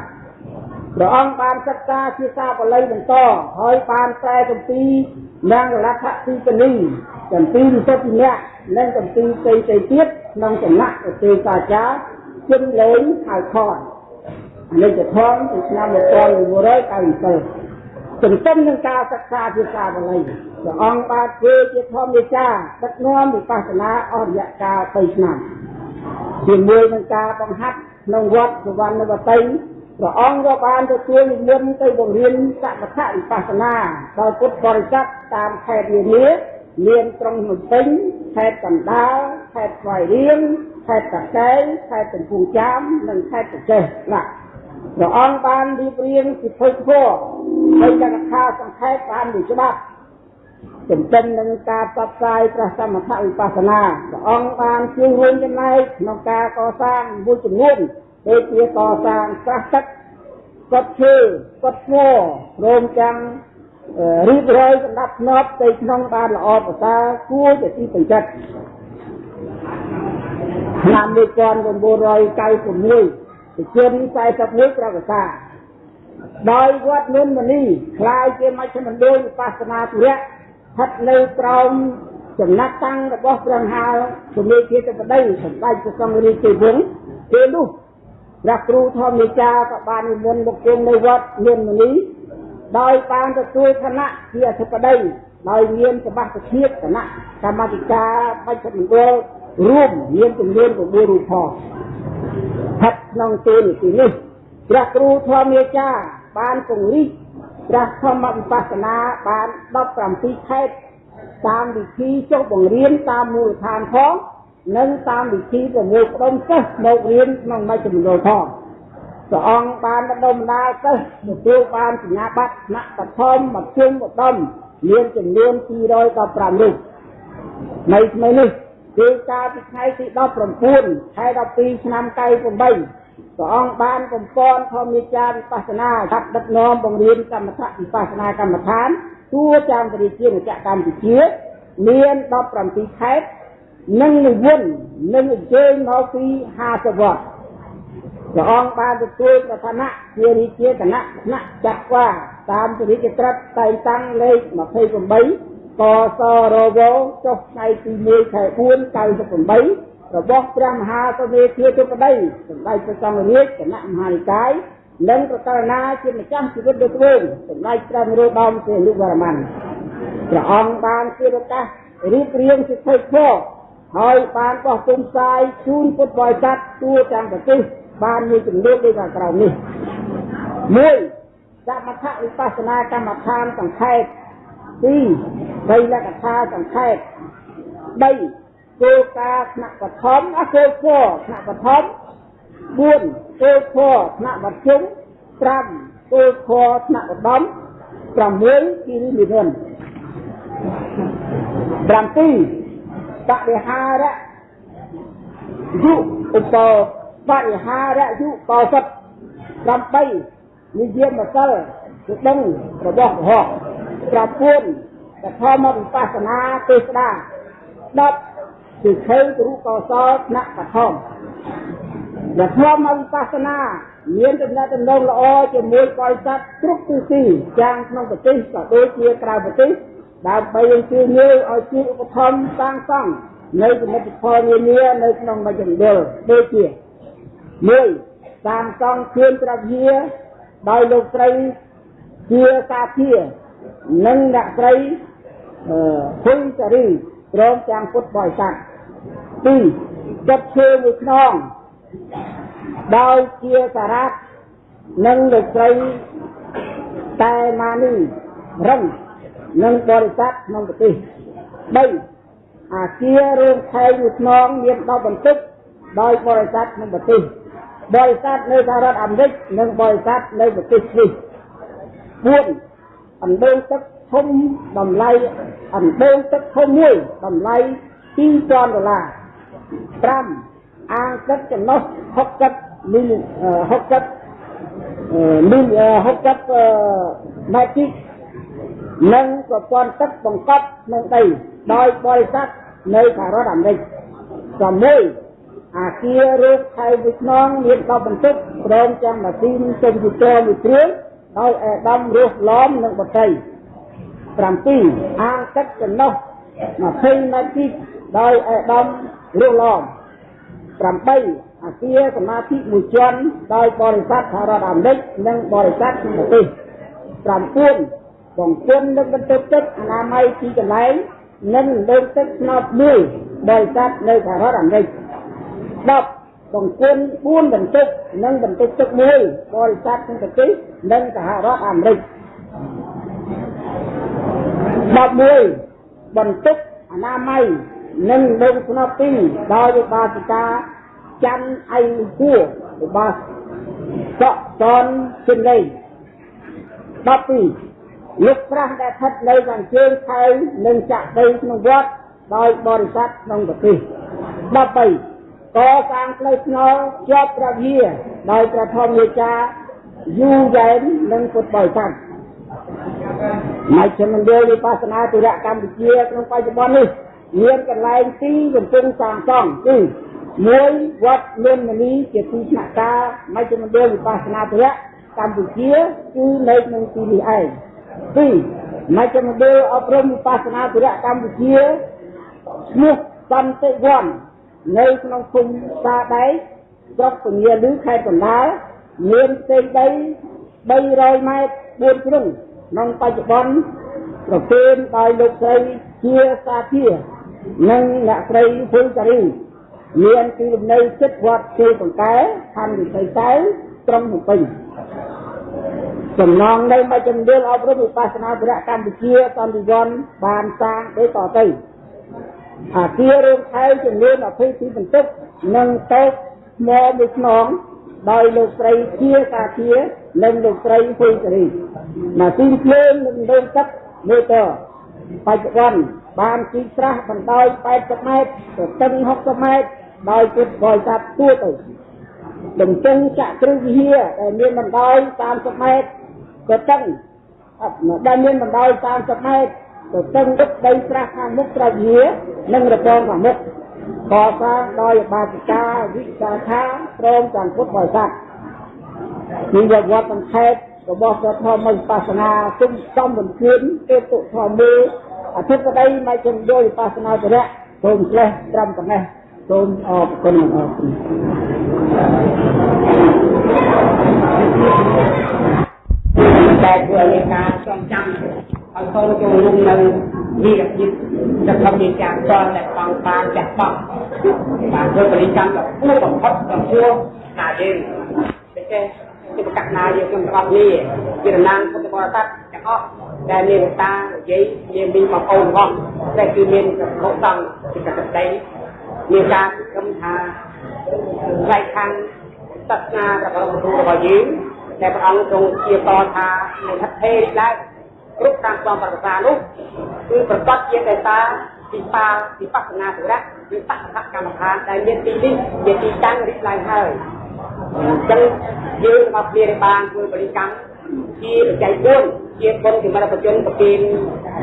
ព្រះអង្គបានសិក្សាជាសាបាលីបន្តហើយបានប្រែគម្ពីរនាងរលថទីកនីគម្ពីរវិសុទ្ធិនៈនិងគម្ពីរផ្សេងៗទៀតក្នុងសំណាក់ឧទេសាចារ្យជិនលេងហៅខនអនិច្ចធម៌ពីឆ្នាំ1997 ទន្ទឹមនឹងការសិក្សាភាសាបាលីព្រះអង្គបានធ្វើជាធម្មវិចាដឹកនាំវិបស្សនាអស់រយៈកាល3ឆ្នាំជាមួយនឹងការបង្ហាត់ក្នុងវត្តសុវណ្ណវតីព្រះអង្គក៏បានទទួលនិមន្តទៅបង្រៀនសមថវិបស្សនាដល់ពុទ្ធបរិស័ទតាមខេត្តនានាមានក្រុងភ្នំពេញខេត្តកណ្ដាលខេត្តស្វាយរៀងខេត្តតាកែវខេត្តកំពង់ចាមនិងខេត្តប្រចេះណា ព្រះអង្គបានរៀបរៀងពិធីធម៌ហើយចង្ខាសង្ខេបបានមួយច្បាប់ទន្ទឹមនឹងការផ្សព្វផ្សាយព្រះសមថវិបស្សនាព្រះអង្គបានជួយរួមចំណែកក្នុងការកសាងមួយចំនួនដូចជាកសាងស្រះទឹកកត់ឈើកត់ស្មោរោមចាំងរៀបរយសម្រាប់ធ្នាប់ទៅក្នុងបានល្អប្រសើរគួរជាទីពេញចិត្តឆ្នាំ1996 វិជន41ប្រវត្តិសាដោយវត្តនុនមនីคล้ายជាមជ្ឈមណ្ឌលវិបស្សនាធុរៈស្ថិតនៅក្រោមចំណាក់តាំងរបស់ព្រះមហាជំនាញជាបតីសម្ដេចព្រះសង្ឃរាជវង្សពេលនោះព្រះគ្រូធម្មនិកាក៏បាននិមន្តមកជុំនៅវត្តនុនមនីដោយបានទទួលឋានៈជាអធិបតីដោយមានសបាសជាតិគណៈកម្មាធិការបច្ចុប្បន្នរួមមានចំនួន9រូបផង ស្ថិតក្នុងទូនីតិនេះព្រះគ្រូធម្មយាចាបានពង្រីកព្រះធម្មវិបស្សនាបាន17ខេត្តតាមវិធីចុះបង្រៀនតាមមូលដ្ឋានផងនិងតាមវិធីប្រមូលផ្ដុំសិស្សមករៀនក្នុងមជ្ឈមណ្ឌលផងព្រះអង្គបានបណ្ដុំបណ្ដាលសិស្សទទួលបានសញ្ញាបត្រថ្នាក់បឋមមធ្យមឧត្តមមានចំនួន215រូបនៅថ្មីនេះ គឺកាលពីថ្ងៃទី19ខែ12ឆ្នាំ98ព្រះអង្គបានបំពន់ធម្មចារវិបស្សនាកាត់ដឹកនាំបង្រៀនកម្មដ្ឋវិបស្សនាកម្មដ្ឋានទួចាំរាជាណាចក្រកម្ពុជាមាន17ខេត្តនិងនិវន្តនិងអញ្ជើញមកពី50វត្តព្រះអង្គបានទទួលប្រធានៈជារាជាគណៈគណៈចាក់វាតាមពរិជ្ជត្រិតតែងតាំងលេខ28 កសរវចុះថ្ងៃទី1ខែ4 98របស់ព្រះមហាសមេធាទុបដីសម្ដេចព្រះសង្ឃរាជគណៈមហានិកាយនិងប្រកាសណាជាម្ចាស់ជីវិតដូចវិញសម្ដេចព្រះនរោត្តមសីហនុវរ្ម័នព្រះអង្គបានជាប្រកាសរៀបរៀងសិទ្ធិធម៌ហើយបានបោះពុំផ្សាយជូនពុទ្ធបរិស័ទทั่វទាំងប្រទេសបានមានចំនួនដូចខាងក្រោមនេះ1សមថវិបស្សនាកម្មដ្ឋានសង្ខេប 2បីលក្ខថាសង្ខេប3គោលការណ៍ថ្នាក់បឋមអគោលគោលថ្នាក់បឋម4គោលគោលថ្នាក់មធ្យម5គោលគោលថ្នាក់ឧត្តម6គិរិនិវន្ត7បរិហារៈយុឧបបរិហារៈយុកោសិត8និយាមម្សិលគឺដឹងរបស់ កុហក9តធម្មវិបស្សនាទេស្ដា10គឺខេទរូបកោសលថ្នាក់បឋមតធម្មវិបស្សនាមានដំណើរដំណងល្អជាមួយបរិស័ទគ្រប់ទិសទីយ៉ាងក្នុងប្រទេសក៏ដូចជាក្រៅប្រទេសដើម្បីឲ្យជួយងាយឲ្យជួយឧបត្ថម្ភសាងសង់នៅសមិទ្ធផលនានានៅក្នុងមជ្ឈមណ្ឌលដូចជា1សាងសង់គ្រឿងត្រជាដោយលោកស្រីជាសាធា និងអ្នកស្រីហ៊ុនសារីព្រមទាំងពុទ្ធបរិស័ទ2ចិត្តឈើមួយខ្នងដោយជាសារ៉ាត់និងលោកស្រីតែម៉ានីរឹងនិងបរិស័ទក្នុងប្រទេស3អាគាររោងខែងមួយខ្នងមាន10បន្ទប់ដោយបរិស័ទក្នុងប្រទេសបរិស័ទនៅសហរដ្ឋអាមេរិកនិងបរិស័ទនៅប្រទេសស្វីស4 អណ្ដូងទឹកធំតម្លៃអណ្ដូងទឹកធំមួយតម្លៃ2000ដុល្លារ5អាងទឹកចំណុះ60មីល60មីល60ម៉ែត្រគីនិងប្រព័ន្ធទឹកបង្កប់ក្នុងដីដោយបរិស័ទនៅសហរដ្ឋអាមេរិក6អាគាររូបថៃវិស្នងមាន10បន្ទប់ព្រមទាំងម៉ាស៊ីនកុំព្យូទ័រមួយគ្រឿង ដោយអេដាមរស់ឡំនិងបតី7អាងទឹកចំណុះ20ម៉ែត្រគីដោយអេដាមរស់ឡំ8អាគារសមាធិមួយជាន់ដោយបរិស័ទសហរដ្ឋអាមេរិកនិងបរិស័ទក្នុងប្រទេស9បង្គុំនឹងបន្ទប់ទឹកអនាម័យទីកន្លែងនិងលើកទឹកស្នោតមួយបរិស័ទនៅសហរដ្ឋអាមេរិក10 បង្គុំ4បន្ទប់និងបន្ទប់ទឹកមួយបរិស័ទក្នុងប្រទេសនិងសហរដ្ឋអាមេរិក11បន្ទប់អនាម័យនិងលើកស្នោតទីដោយវិបាសិកាច័ន្ទអៃហួរវិបាសកតនជិនលេ12លោកប្រាស់ដែលស្ថិតនៅខាងជើងខែងនិងចាក់ដីក្នុងវត្តដោយបរិស័ទក្នុងប្រទេស13 កសាងផ្លូវថ្នល់ជាប់ព្រះវិហារដោយព្រះធម្មយាចាយូរយ៉ែននិងពុទ្ធបរិស័ទមជ្ឈមណ្ឌលវិបស្សនាទរៈកម្ពុជាក្នុងបច្ចុប្បន្ននេះមានកន្លែងទីកំពុងសាងសង់គឺមួយវត្តមានមនីជាទីស្នាក់ការមជ្ឈមណ្ឌលវិបស្សនាទរៈកម្ពុជាគឺនៅក្នុងទីនេះឯង2មជ្ឈមណ្ឌលអប់រំវិបស្សនាធរៈកម្ពុជាឈ្មោះសន្តិវ័ន នៅក្នុងភូមិសាដែកស្រុកពញាលឺខេត្តកណ្ដាលមានផ្ទៃដី300ម៉ែត្រ4ជ្រុងក្នុងបច្ចុប្បន្នប្រគេនដោយលោកស្រីជាសាធានិងអ្នកស្រីហ៊ុនសារីមានទីលំនៅចិត្តវត្តជាបង្កែខណ្ឌវិស័យកែវក្រុងភ្នំពេញចំណងនៅមជ្ឈមណ្ឌលអប់រំវិបស្សនាធរៈកម្ពុជាសន្តិវ័នបានសាងដូចតទៅ អាគាររួមថែមចំនួន22បន្ទប់និងតូបថ្មមួយខ្នងដោយលោកស្រីជាសាធានិងលោកស្រីហ៊ុយសេរីម៉ាស៊ីនភ្លើងនិងដងទឹកមេតបច្ចុប្បន្នបានជីស្រះបណ្ដោយ80ម៉ែត្រទៅស្ទឹង60ម៉ែត្រដោយពុទ្ធបរិស័ទទួទៅដំចឹងចក្រវិហារដែលមានបណ្ដោយ30ម៉ែត្រក៏តឹងដែលមានបណ្ដោយ30ម៉ែត្រ ក៏តឹងទឹកដីស្រះខាងមុខត្រជានិងរបងខាងមុខកសាងដោយបាសិកាវិសាខាព្រមទាំងពុទ្ធបរិស័ទនេះវត្តសង្ខេបរបស់ព្រះធម្មវិបស្សនាគុំសំបន្ទានទេតុធម្មអធិបតីមជ្ឈមណ្ឌលវិបស្សនាទរៈព្រមផ្លេះត្រឹមប៉ុណ្ណេះសូមអរគុណអរគុណតែធ្វើឲ្យការចងចាំ ឲ្យកូនចូលរួមនៅវិរភាពจะทำมีการสอนแต่ฟังปานจากฟังบางเพื่อบริกรรมกับผู้บังคับกับผู้นาเองไม่ใช่ที่ประกาศนาเยอะจนกระนี้วิรนางพุทธบริษัทจะออกแต่เมียนตาเย้เมียนมีมาโอนห้องแต่คือเมียนกับโลกตังที่กระตัดได้มีการกำทาไรทางศาสนากับเราดูเรายืมแต่พระองค์ทรงเกี่ยวต่อทาในทัศเทศได้ គ្រប់តាមស្វមប្រសានោះគឺប្រកបជាកេតាពិបាវិបស្សនាទុរៈឬបស្សនកម្មដ្ឋានដែលមានទីនេះជាទីតាំងរីកឡើងហើយអញ្ចឹងយើងមកព្រារបានធ្វើបរិកម្មជាបច្ច័យ4ជាបុណ្យសម្រាប់ប្រជជនប្រទីន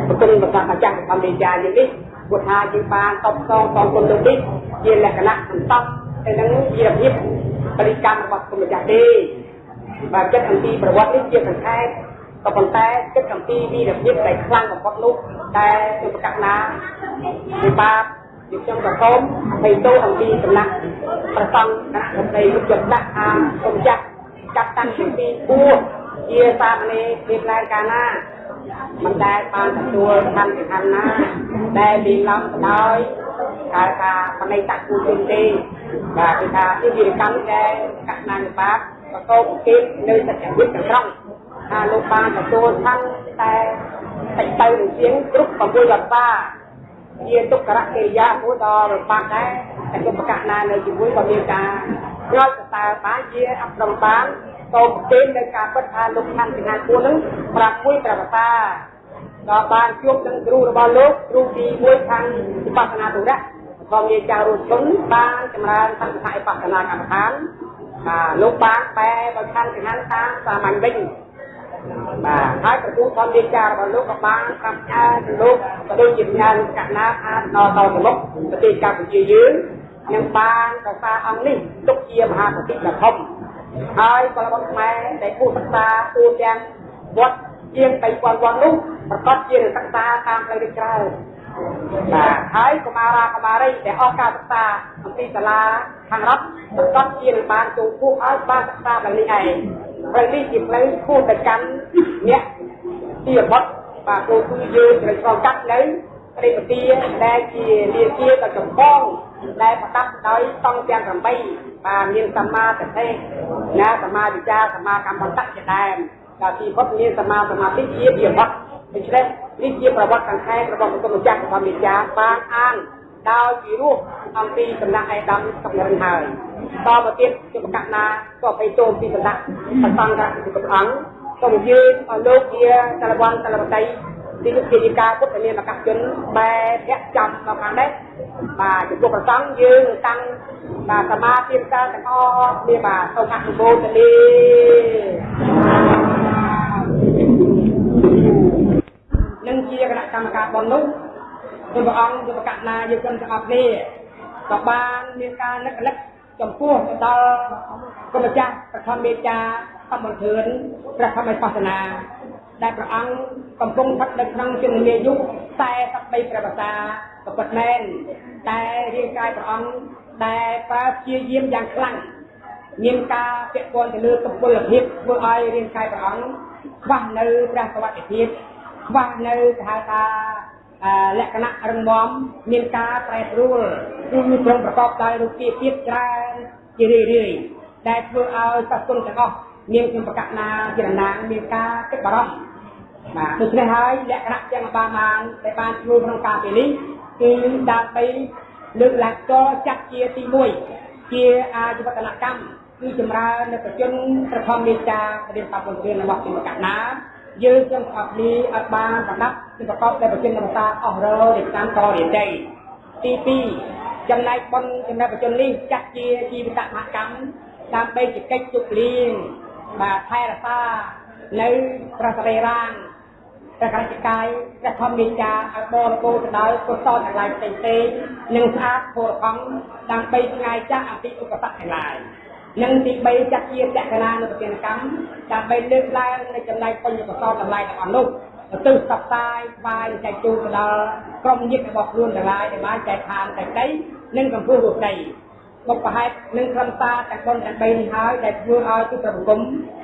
ប្រគុណប្រកាសអាចារ្យកម្ពុជាយើងនេះពុទ្ធាជាបានតបតងតងគុណនេះជាលក្ខណៈសន្តោសហើយនឹងជារបៀបបរិកម្មរបស់គុណម្ចាស់ទេបាទចិត្តអំពីប្រវត្តិនេះជាសង្ខេប ក៏ប៉ុន្តែគិតអំពីវីរភាពដែលខ្លាំងបំផុតនោះតែជាប្រកាសណាវិបាកជាខ្ញុំក៏សូមអភ័យទោសអំពីសំណាក់ប្រសង់គណៈរដ្ឋមន្ត្រីលោកចិត្តដាក់អាសូមចាត់ចាត់តាំងពីពួរជាសាមណេរភាពឡើងកាលណាមិនដែលបានទទួលកម្មវិធីណាដែលលីឡំទៅដោយកាលថាបណៃតគូជនទេបាទគឺថាជាវិរកម្មដែលកណ្ដាលបាបប្រកបគិតនៅសច្ចវិទ្យាត្រង់ ថាលោកបានទទួលឋានតែតិចទៅនឹងជាងគ្រប់6វត្តាជាទុក្ករកិរិយាមួយដល់របាក់ដែរតែគុំប្រកាសណានៅជាមួយក៏មានការឆ្លល់សរសើរបានជាអប្រមបានតោប្រទេសនៅការពិតថាលោកឋានសង្ហាគួរនឹងប្រាប់មួយប្រវតាដល់បានជួបនឹងគ្រូរបស់លោកគ្រូទី1ខាងវិបស្សនាទុរៈក៏មានចៅរុជនបានចម្រើនសង្ឃៈបស្សនាកម្មដ្ឋានបាទលោកបានបែបើខាងសង្ហាតាមសាមញ្ញវិញ បាទហើយប្រទូធម្មវិចាររបស់លោកក៏បានប្រាប់ថាលោកក៏ដូចជាញាណកណាអាចដល់ទៅមុខប្រទេសកម្ពុជាយើងនឹងបានប្រសាអង្គនេះទុកជាមហាប្រតិដ៏ធំហើយបលវត្តខ្មែរដែលគូសិក្សាទូទាំងវត្តជាង3000វត្តនោះប្រកាសជានឹងសិក្សាតាមផ្លូវនេះច្រើនបាទហើយកុមារាកុមារីដែលអស់ការសិក្សាអំពីសាលាខាងរដ្ឋប្រកាសជានឹងបានចូលគូឲ្យបានសិក្សាដល់នេះឯង ផ្លូវនេះជាផ្លូវគួរទៅកាន់អ្នកទីបំផុតបាទគោគឺយើងត្រូវឆ្លងកាត់នៅព្រៃពទាដែលជាលាជាដ៏ចម្បងដែលប្រដាប់ដោយតង់ទាំង8បាទមានសម្មាទិដ្ឋិណាសម្មាវិចារសម្មាកម្មន្តៈជាដើមដល់ទីបំផុតមានសម្មាសមាធិជាវិបត្តិដូច្នេះនេះជាប្រវត្តិសង្ខេបរបស់ព្រះម្ចាស់ធម្មវិចារបានអាន ដោយពីរោះអំពីសំណាក់ឯកឧត្តមសំរិនហើយតទៅទៀតជាប្រកាសណាក៏ភ័យទោមពីសំណាក់ប្រសង្ឃពីព្រះអង្គសូមយើងឲ្យលោកជាតលវ័នតលវតីទីជានិកាពុទ្ធនាមកជនបែភៈចំមកខាងនេះបាទចំពោះប្រសង្ឃយើងតាំងបាទសមាធិកាទាំងអស់គ្នាបាទសូមអនុមោទនានឹងជាគណៈកម្មការបននោះ ព្រះអង្គជាប្រកាសណាយើងគំទាំងអស់គ្នាក៏បានមានការនឹករលឹកចំពោះទៅដល់គុណម្ចាស់ប្រធមមេចាអមធឿនព្រះធម្មបស្សនា ដែលព្រះអង្គកំពុងស្ថិតនៅក្នុងជំនាយុ43ព្រះភាសាប្រពុតមែនតែរាងកាយព្រះអង្គដែលប្រើព្យាយាមយ៉ាងខ្លាំងមានការពាក់ព័ន្ធទៅលើសុពលភាពធ្វើឲ្យរាងកាយព្រះអង្គខ្វះនៅព្រះសវត្ថិភាពខ្វះនៅគេហៅថា លក្ខណៈរឹងមាំមានការប្រែប្រួលគឺត្រង់ប្រកបដោយរូបភាពទៀតច្រើនជារឿយរឿយដែលធ្វើឲ្យសត្វគុណទាំងអស់មានខ្ញុំប្រកាសណាជាតំណាងមានការគិតបារម្ភបាទដូច្នេះហើយលក្ខណៈទាំងបានបានដែលបានធ្វើក្នុងការពេលនេះគឺដើម្បីលើកឡើងតចាត់ជាទី1ជាអាជីវកម្មគឺចម្រើននៅប្រជនប្រធមមេចារៀនបពុទ្ធរៀនរបស់ជាប្រកាសណា យើងទាំងអស់គ្នាឲ្យបានប្រដាប់ជាប្រកបដោយប្រជញ្ញសាអស់ររៀបចំតរៀនដីទី2ចំណែកបុណ្យចំណែកប្រជញ្ញនេះចាត់ជាជីវិតមហកម្មដើម្បីជាកិច្ចជប់លៀងបាទថែរក្សានៅប្រសរីរាងព្រះរាជកាយព្រះធម្មវិចាឲ្យបរិបូរទៅដោយកុសលទាំងឡាយផ្សេងៗនិងស្អាតពលខំដើម្បីឆ្ងាយចាស់អំពីឧបសគ្គទាំងឡាយ និងទី3ចាត់ជាតក្កណានុប្រទានកម្មដើម្បីលើកឡើងនៅចំណែកបញ្ញកសលតម្លៃទាំងអស់នោះទៅសព្វតាយស្វាយចែកជូនទៅដល់ក្រុមញាតិរបស់ខ្លួនទាំងឡាយដែលបានចែកឋានតែដីនិងកម្ពស់រូបដីបុព្វហេតុនិងក្រមតាទាំងបុណ្យទាំង3នេះហើយដែលធ្វើឲ្យគឺប្រគំ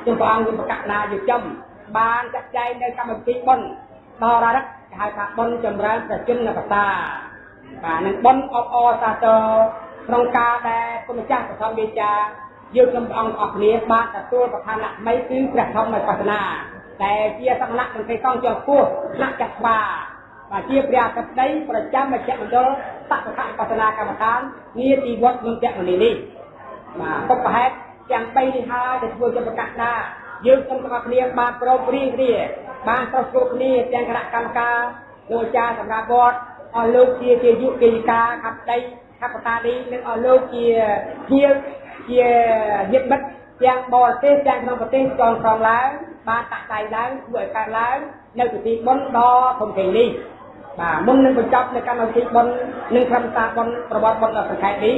ជំព្រះអង្គមានប្រកាសណាយុចំបានចាត់ចែងនៅកម្មវិធីបុណ្យដល់រកគេហៅថាបុណ្យចម្រើនប្រជុំនបតាបាទនឹងបុណ្យអបអរសាទរក្នុងការដែលគុណម្ចាស់ប្រធមវិជា យើងខ្ញុំព្រះអង្គអស់គ្នាបានទទួលប្រធានៈថ្មីគឺព្រះធម្មបស្សនាដែលជាសក្តិមន្ត្រីកងជាន់ខ្ពស់ថ្នាក់ចាត់បាបាទជាព្រះអធិបតីប្រចាំមជ្ឈមណ្ឌលសក្តិបស្សនាកម្មដ្ឋានងារទីវត្តមន្តមនីនេះបាទពុកប្រហែលទាំង3នេះហើយដែលធ្វើជាប្រកាសថាយើងខ្ញុំទាំងអស់គ្នាបានប្រមព្រៀងគ្នាបានប្រស្រួលគ្នាទាំងគណៈកម្មការលោកអាចារ្យសម្រាប់វត្តអស់លោកជាជាយុគិកាខាត់ដីខាត់បតានេះនិងអស់លោកជាជា ជាញាតិមិត្តទាំងបរទេសទាំងក្នុងប្រទេសចងក្រងឡើងបានតាក់តែងឡើងធ្វើឲ្យកើតឡើងនៅពិធីបុណ្យដ៏ធំធេងនេះបាទមុននឹងបញ្ចប់នៅកម្មវិធីបុណ្យនិងក្រុមសារបុណ្យប្រវត្តិបុណ្យដ៏សង្ខេបនេះ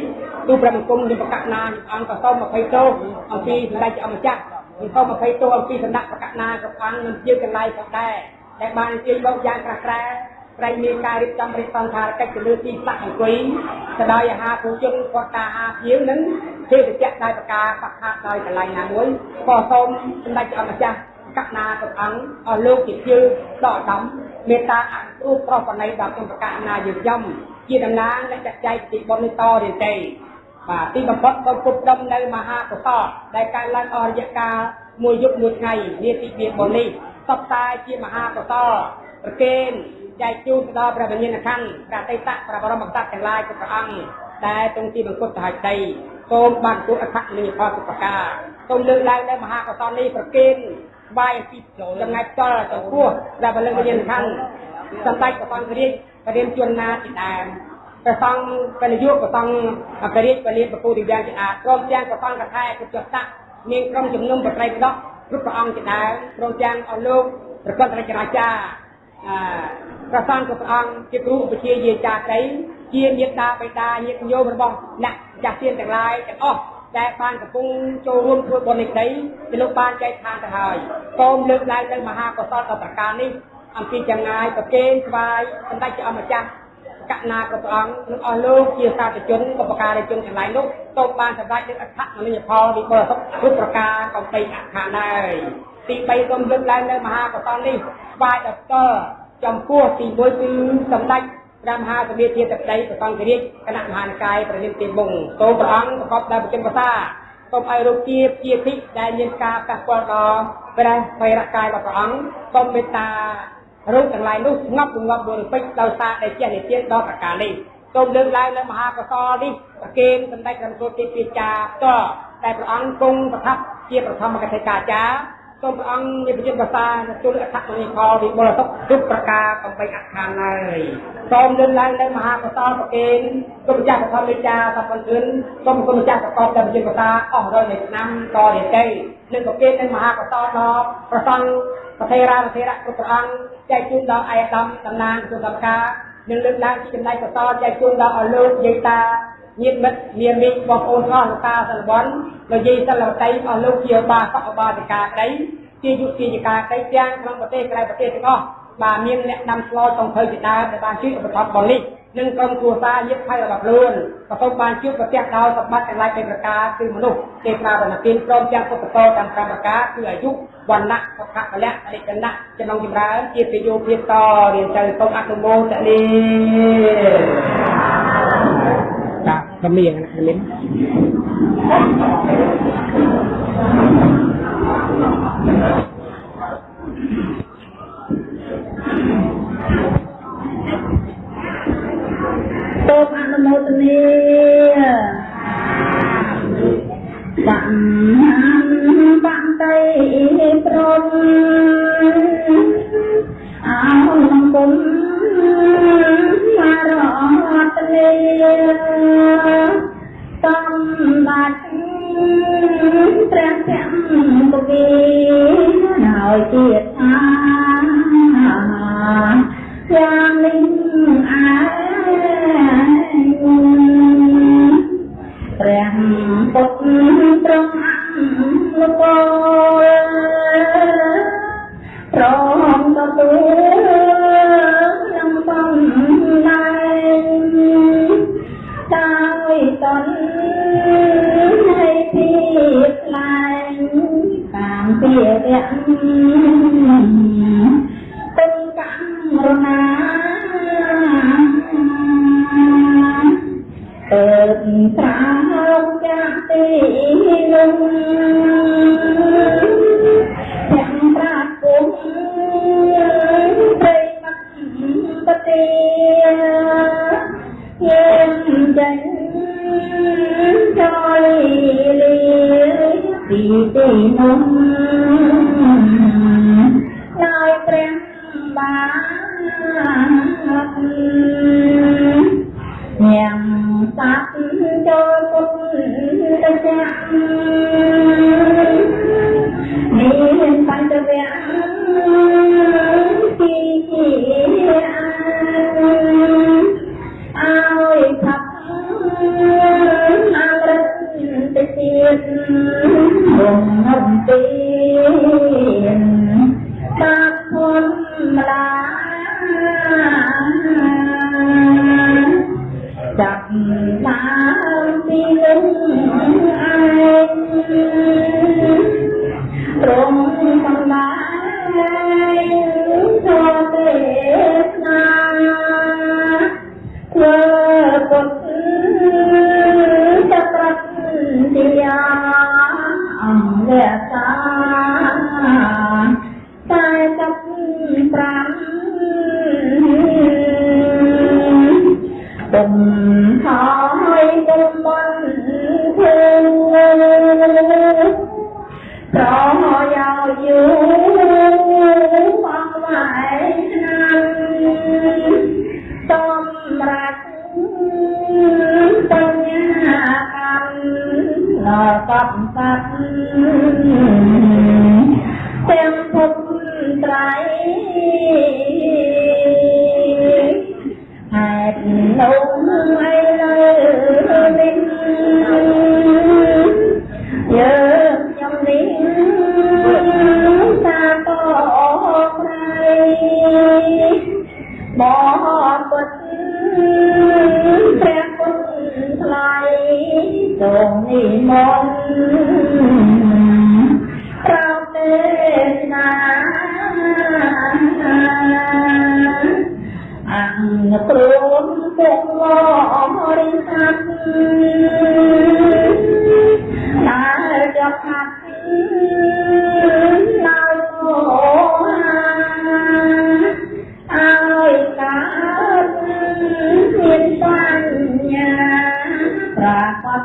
ទូព្រះបង្គំមានប្រកាសណាអង្គក៏សូម20ទោសអំពីសម្ដេចអម្ចាស់និងសូម20ទោសអំពីសំណាក់ប្រកាសណាគ្រប់អង្គនិងជាកន្លែងផងដែរដែលបានអញ្ជើញមកយ៉ាងក្រាស់ក្រែ ប្រែងមានការរៀបចំរិះសន្តារកិច្ចទៅលើទីផ្សារអង្គុយទៅដោយអាហារពូជជនគាត់ការអាភៀវនិងភេទជ្ជៈដោយប្រការបខាតដោយកន្លែងណាមួយក៏សូមសម្ដេចអម្ចាស់កណាព្រះអង្គអស់លោកជាជើដកដំមេត្តាអនុរូបប្រពណីដល់គុណប្រកាសណាយើងចំជាតំណាងអ្នកចាត់ចែងពីបុណ្យនេះតរៀនទេបាទទីបំផុតក៏គប់ដុំនៅមហាកុសលដែលកើតឡើងអស់រយៈកាលមួយយប់មួយថ្ងៃនាទីវាបុណ្យនេះសពតែជាមហាកុសលប្រកេន ចែកជូនទៅដល់ព្រះវិញ្ញាណក្ខន្ធព្រះតេតៈព្រះបរមក្សត្រទាំងឡាយគ្រប់ព្រះអង្គដែលទ្រង់ទីបង្គត់ទៅហើយដីសូមបានទូអត្ថនិយផលទុបកាសូមលើកឡើងនៅមហាកុសលនេះប្រកេនស្វាយពីចម្ងាយផ្ទាល់ចំពោះព្រះបលិវិញ្ញាណខណ្ឌសម្ដេចព្រះអង្គរាជបរិញ្ញជនណាទីដើមព្រះសង្ឃពលយុព្រះសង្ឃអគ្គរាជបលិប្រពុទ្ធយ៉ាងជាអាចព្រមទាំងព្រះសង្ឃកថាគុជតៈមានក្រុមជំនុំប្រត្រៃបដកគ្រប់ព្រះអង្គជាដើមព្រមទាំងអស់លោកប្រកបរាជរាចាអឺ ព្រះសង្ឃព្រះអង្គជាគ្រូឧបជាយាចាតីជាញាតិតាបិតាញាតិញោមរបស់អ្នកចាស់ទានទាំងឡាយទាំងអស់ដែលបានកំពុងចូលរួមធ្វើបុណ្យនេះដីគឺលោកបានចែកឋានទៅហើយសូមលើកឡើងនៅមហាកុសលដល់ប្រការនេះអំពីចម្ងាយប្រគេនស្វាយសម្ដេចជាអម្ចាស់កណាគ្រប់ព្រះអង្គនិងអស់លោកជាសាធុជនឧបការជនទាំងឡាយនោះសូមបានសម្ដេចនឹងអត្ថមនិយផលវិបលសុខគ្រប់ប្រការកំបីអខាដែរទី3សូមលើកឡើងនៅមហាកុសលនេះស្វាយដល់ត ចំពោះទី1គឺសម្ដេចព្រះមហាសភាជាទឹកដីប្រសង្ឃរាជគណៈមហានិកាយប្រនិមទីមុងសូមព្រះអង្គប្រកបដោយបជនភាសាសូមឲ្យរូបជាជាភិកដែលមានការប៉ះពាល់ដល់ព្រះវេរកាយរបស់ព្រះអង្គសូមមេត្តារូបទាំងឡាយនោះស្ងប់រងាប់បរិពេចដោយសារដែលជានិទានដល់ប្រការនេះសូមលើកឡើងនៅមហាកសលនេះប្រគេនសម្ដេចរំគោទីពីចាតតែព្រះអង្គគង់ប្រថាប់ជាប្រធមកថាចាចា សូមព្រះអង្គមានប្រយុទ្ធភាសាទទួលអត្ថមនីផលវិបុលសុខគ្រប់ប្រការកំបីអខានហើយសូមលើកឡើងនៅមហាកសលប្រគេនគុណម្ចាស់ប្រធមលេចាសពន្ទឿនសូមគុណម្ចាស់ប្រកបដោយប្រយុទ្ធភាសាអស់រយនៃឆ្នាំតរៀនទៅនិងប្រគេននៅមហាកសលដល់ប្រសង់ប្រធេរាប្រធេរៈគ្រប់ព្រះអង្គចែកជូនដល់អាយដាមតំណាងគុណកម្មការនិងលើកឡើងពីចំណែកកសលចែកជូនដល់អស់លោកយាយតា មានមិត្តមានមីងបងប្អូនអស់លោកតាសិលបនលោកយាយសិលវតីអស់លោកជាបាសកបាតិកាក្តីជាយុតិយកាក្តីទាំងក្នុងប្រទេសក្រៅប្រទេសទាំងអស់បាទមានអ្នកដាំស្លសំភៅជាដើមដែលបានជួយឧបត្ថម្ភបងនេះនិងក្រុមគ្រួសារយឹកភ័យរបស់ខ្លួនប្រកបបានជួបប្រទេសដោយសម្បត្តិទាំងឡាយពីប្រការគឺមនុស្សទេប្រាវណ្ណទានព្រមទាំងពុទ្ធតតាមកម្មការគឺអាយុវណ្ណៈសុខៈពលៈអនិច្ចណៈចំណងចម្រើនជាប្រយោជន៍ទៀតតរៀនទៅសូមអនុមោទនា កម្រៀងណាកម្រៀងសូមអនុមោទនា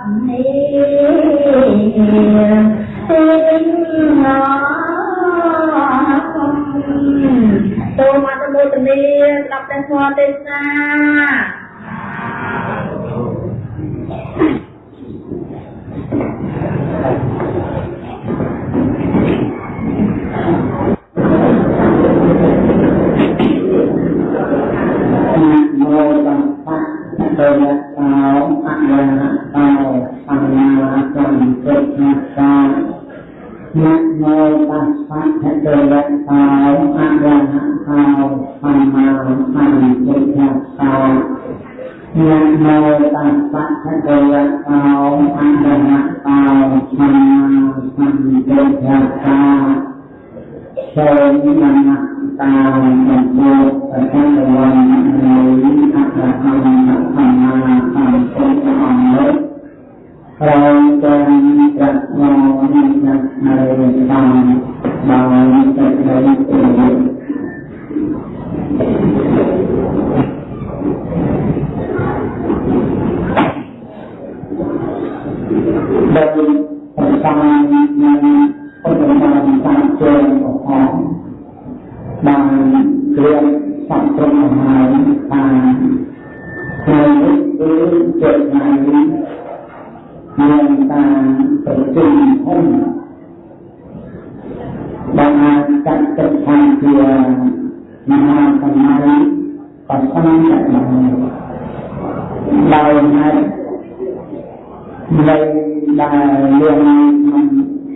ចូលមកទៅមួយទនីស្ដាប់តែធម៌ទេសនា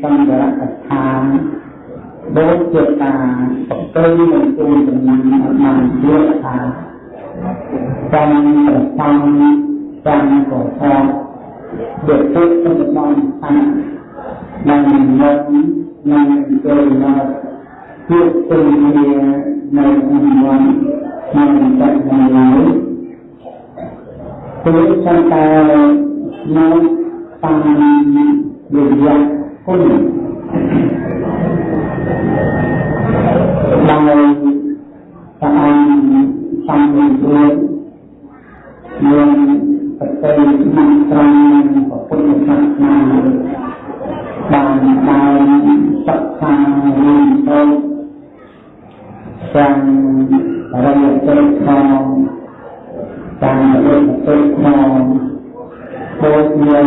សម្បរកថាដូចជាការប្រព្រឹត្តនៅក្នុងដំណាំអបានជាថាតាមប្រតាមតាមកោសលដែលពុទ្ធសម្បត្តិថានឹងនឹងនឹងចូលមកជាទុនជានៅក្នុងวันនឹងតែនៅឡើយព្រោះចង្ការនៅតាមវិញ្ញាណ គសំមានមានប្រតិបត្តិត្រង់ពុទ្ធសាសនាបានបានសិក្សារៀនសូត្រទាំងរយៈពេលផងតាមរយៈពេលផង ដូចមាន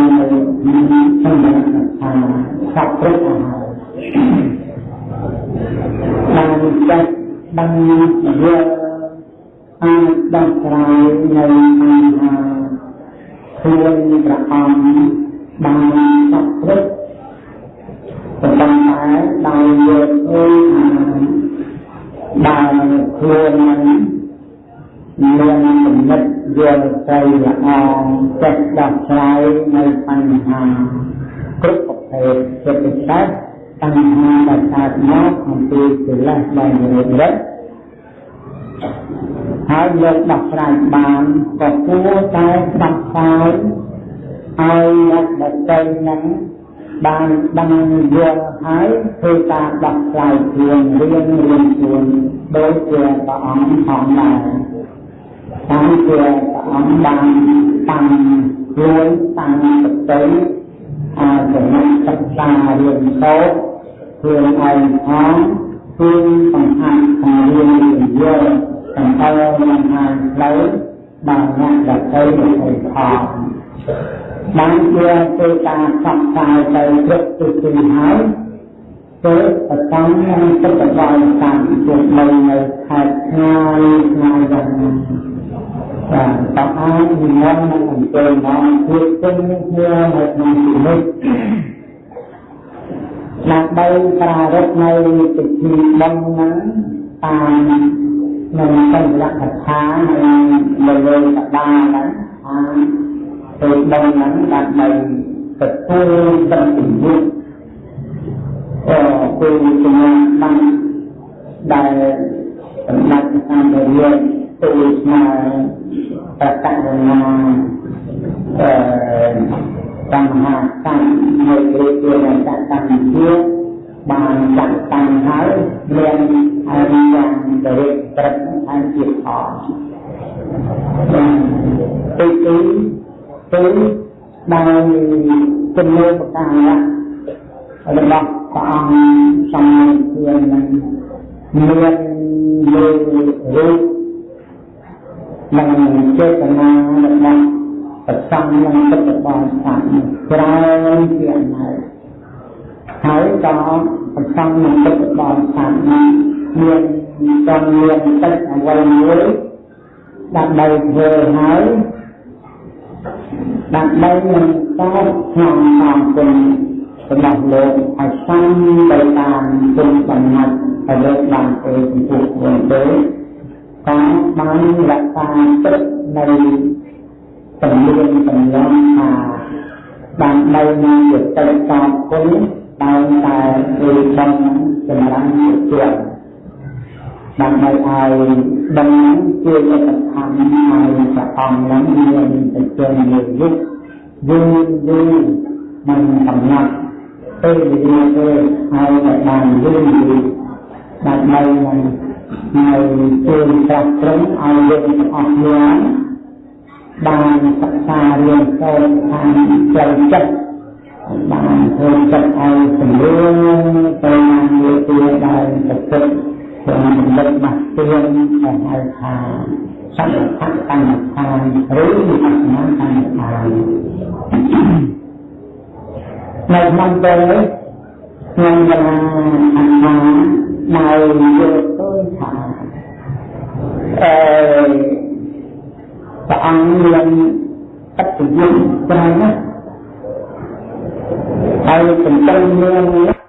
សម្រាប់ថាសពព្រឹកអាហារបានចាត់បានយកអាចដោះស្រាយនៅបញ្ហាខ្លួនព្រះអង្គបានសពព្រឹកប៉ុន្តែដោយយកឃើញថាដើរខ្លួននឹង មានគំនិតយល់ใจល្អចិត្តដោះស្រាយនៅបញ្ហាគ្រប់ប្រភេទជាពិសេសបញ្ហាដែលកើតមកអំពីកិលេសដែលរិទ្ធរិទ្ធហើយយកដោះស្រាយបានក៏គួរតែដោះស្រាយឲ្យអ្នកដទៃនឹងបានដឹងយល់ហើយធ្វើការដោះស្រាយខ្លួនរៀនរៀនខ្លួនដោយជាព្រះអង្គផងដែរតាម ជាព្រះអង្គបានតាំងខ្លួនតាំងសតិអាចំណុចសិក្សារៀនសូត្រខ្លួនឯងផងគឺបង្ហាញខាងរៀនរៀនយល់ទាំងអស់បង្ហាញផ្លូវដល់អ្នកដទៃទៅផងបានជាទៅការសັບសាយទៅគ្រប់ទិសទីហើយទៅប្រតំនឹងទឹកបបរតាមជាបីនៅខេត្តឆ្ងាយឆ្ងាយយ៉ាងណា បាទតើអាចនិមន្តនឹងអង្គុយមកជួបជុំគ្នានៅក្នុងទីនេះដើម្បីប្រារព្ធនៅពិធីបុណ្យហ្នឹងតាមនឹងសន្លកថានៅលើកដាហ្នឹងអាធ្វើបុណ្យហ្នឹងដើម្បីទទួលដឹងពីយុទ្ធអឺគឺជំនាញបានដែលសម្ដេចតាមរៀន ទូលស្មាប្រកាសណាអឺកម្មហាកម្មនៅគ្រាជាចាក់តាំងជាបានចាក់តាំងហើយមានអរិយ៉ាងដរិតត្រឹមអញ្ជាអទីទីគឺដោយជំនឿប្រការរបស់ព្រះអង្គសំមានខ្លួននឹងមានលើរូប និងចេតនារបស់ប្រសំនឹងទឹករបស់សាស្ត្រច្រើនជាអណែកហើយក៏ប្រសំនឹងទឹករបស់សាស្ត្រមានចំមានទឹកអ្វីមួយដើម្បីធ្វើហើយដើម្បីនឹងតបក្នុងតាមគុណរបស់លោកឲ្យសាំទៅតាមគុណបំណាច់ឲ្យលោកបានទៅចំពោះខ្លួនទេ តាមបានរក្សាទឹកនៅទំនៀមទម្លាប់ថាដើម្បីនឹងជាទឹកតបគុណដោយតែគឺបំសម្រាប់ជាដើម្បីឲ្យដំណឹងជាលទ្ធផលឲ្យព្រះអង្គនឹងមានទៅជានិយុទ្ធយូរយូរមិនកំណត់ពេលវេលាទេឲ្យតែបានយូរយូរដើម្បីនឹង នៅជួយត្រាស់ត្រង់ឲ្យយើងទាំងអស់គ្នាបានសិក្សារៀនសូត្រខាងចិត្តចិត្តបានធ្វើចិត្តឲ្យសម្រួលទៅតាមវាទីដែលប្រកបក្នុងលិទ្ធបាស្ទៀនដែលហៅថាសង្ឃៈកម្មដ្ឋានឬវិបស្សនាកម្មដ្ឋាននៅក្នុងពេលនេះក្នុងកលាអត្ថានៅយកទៅថាអឺព្រះអង្គមានអត្តយុទ្ធច្រើនណាស់ហើយចំពោះមាន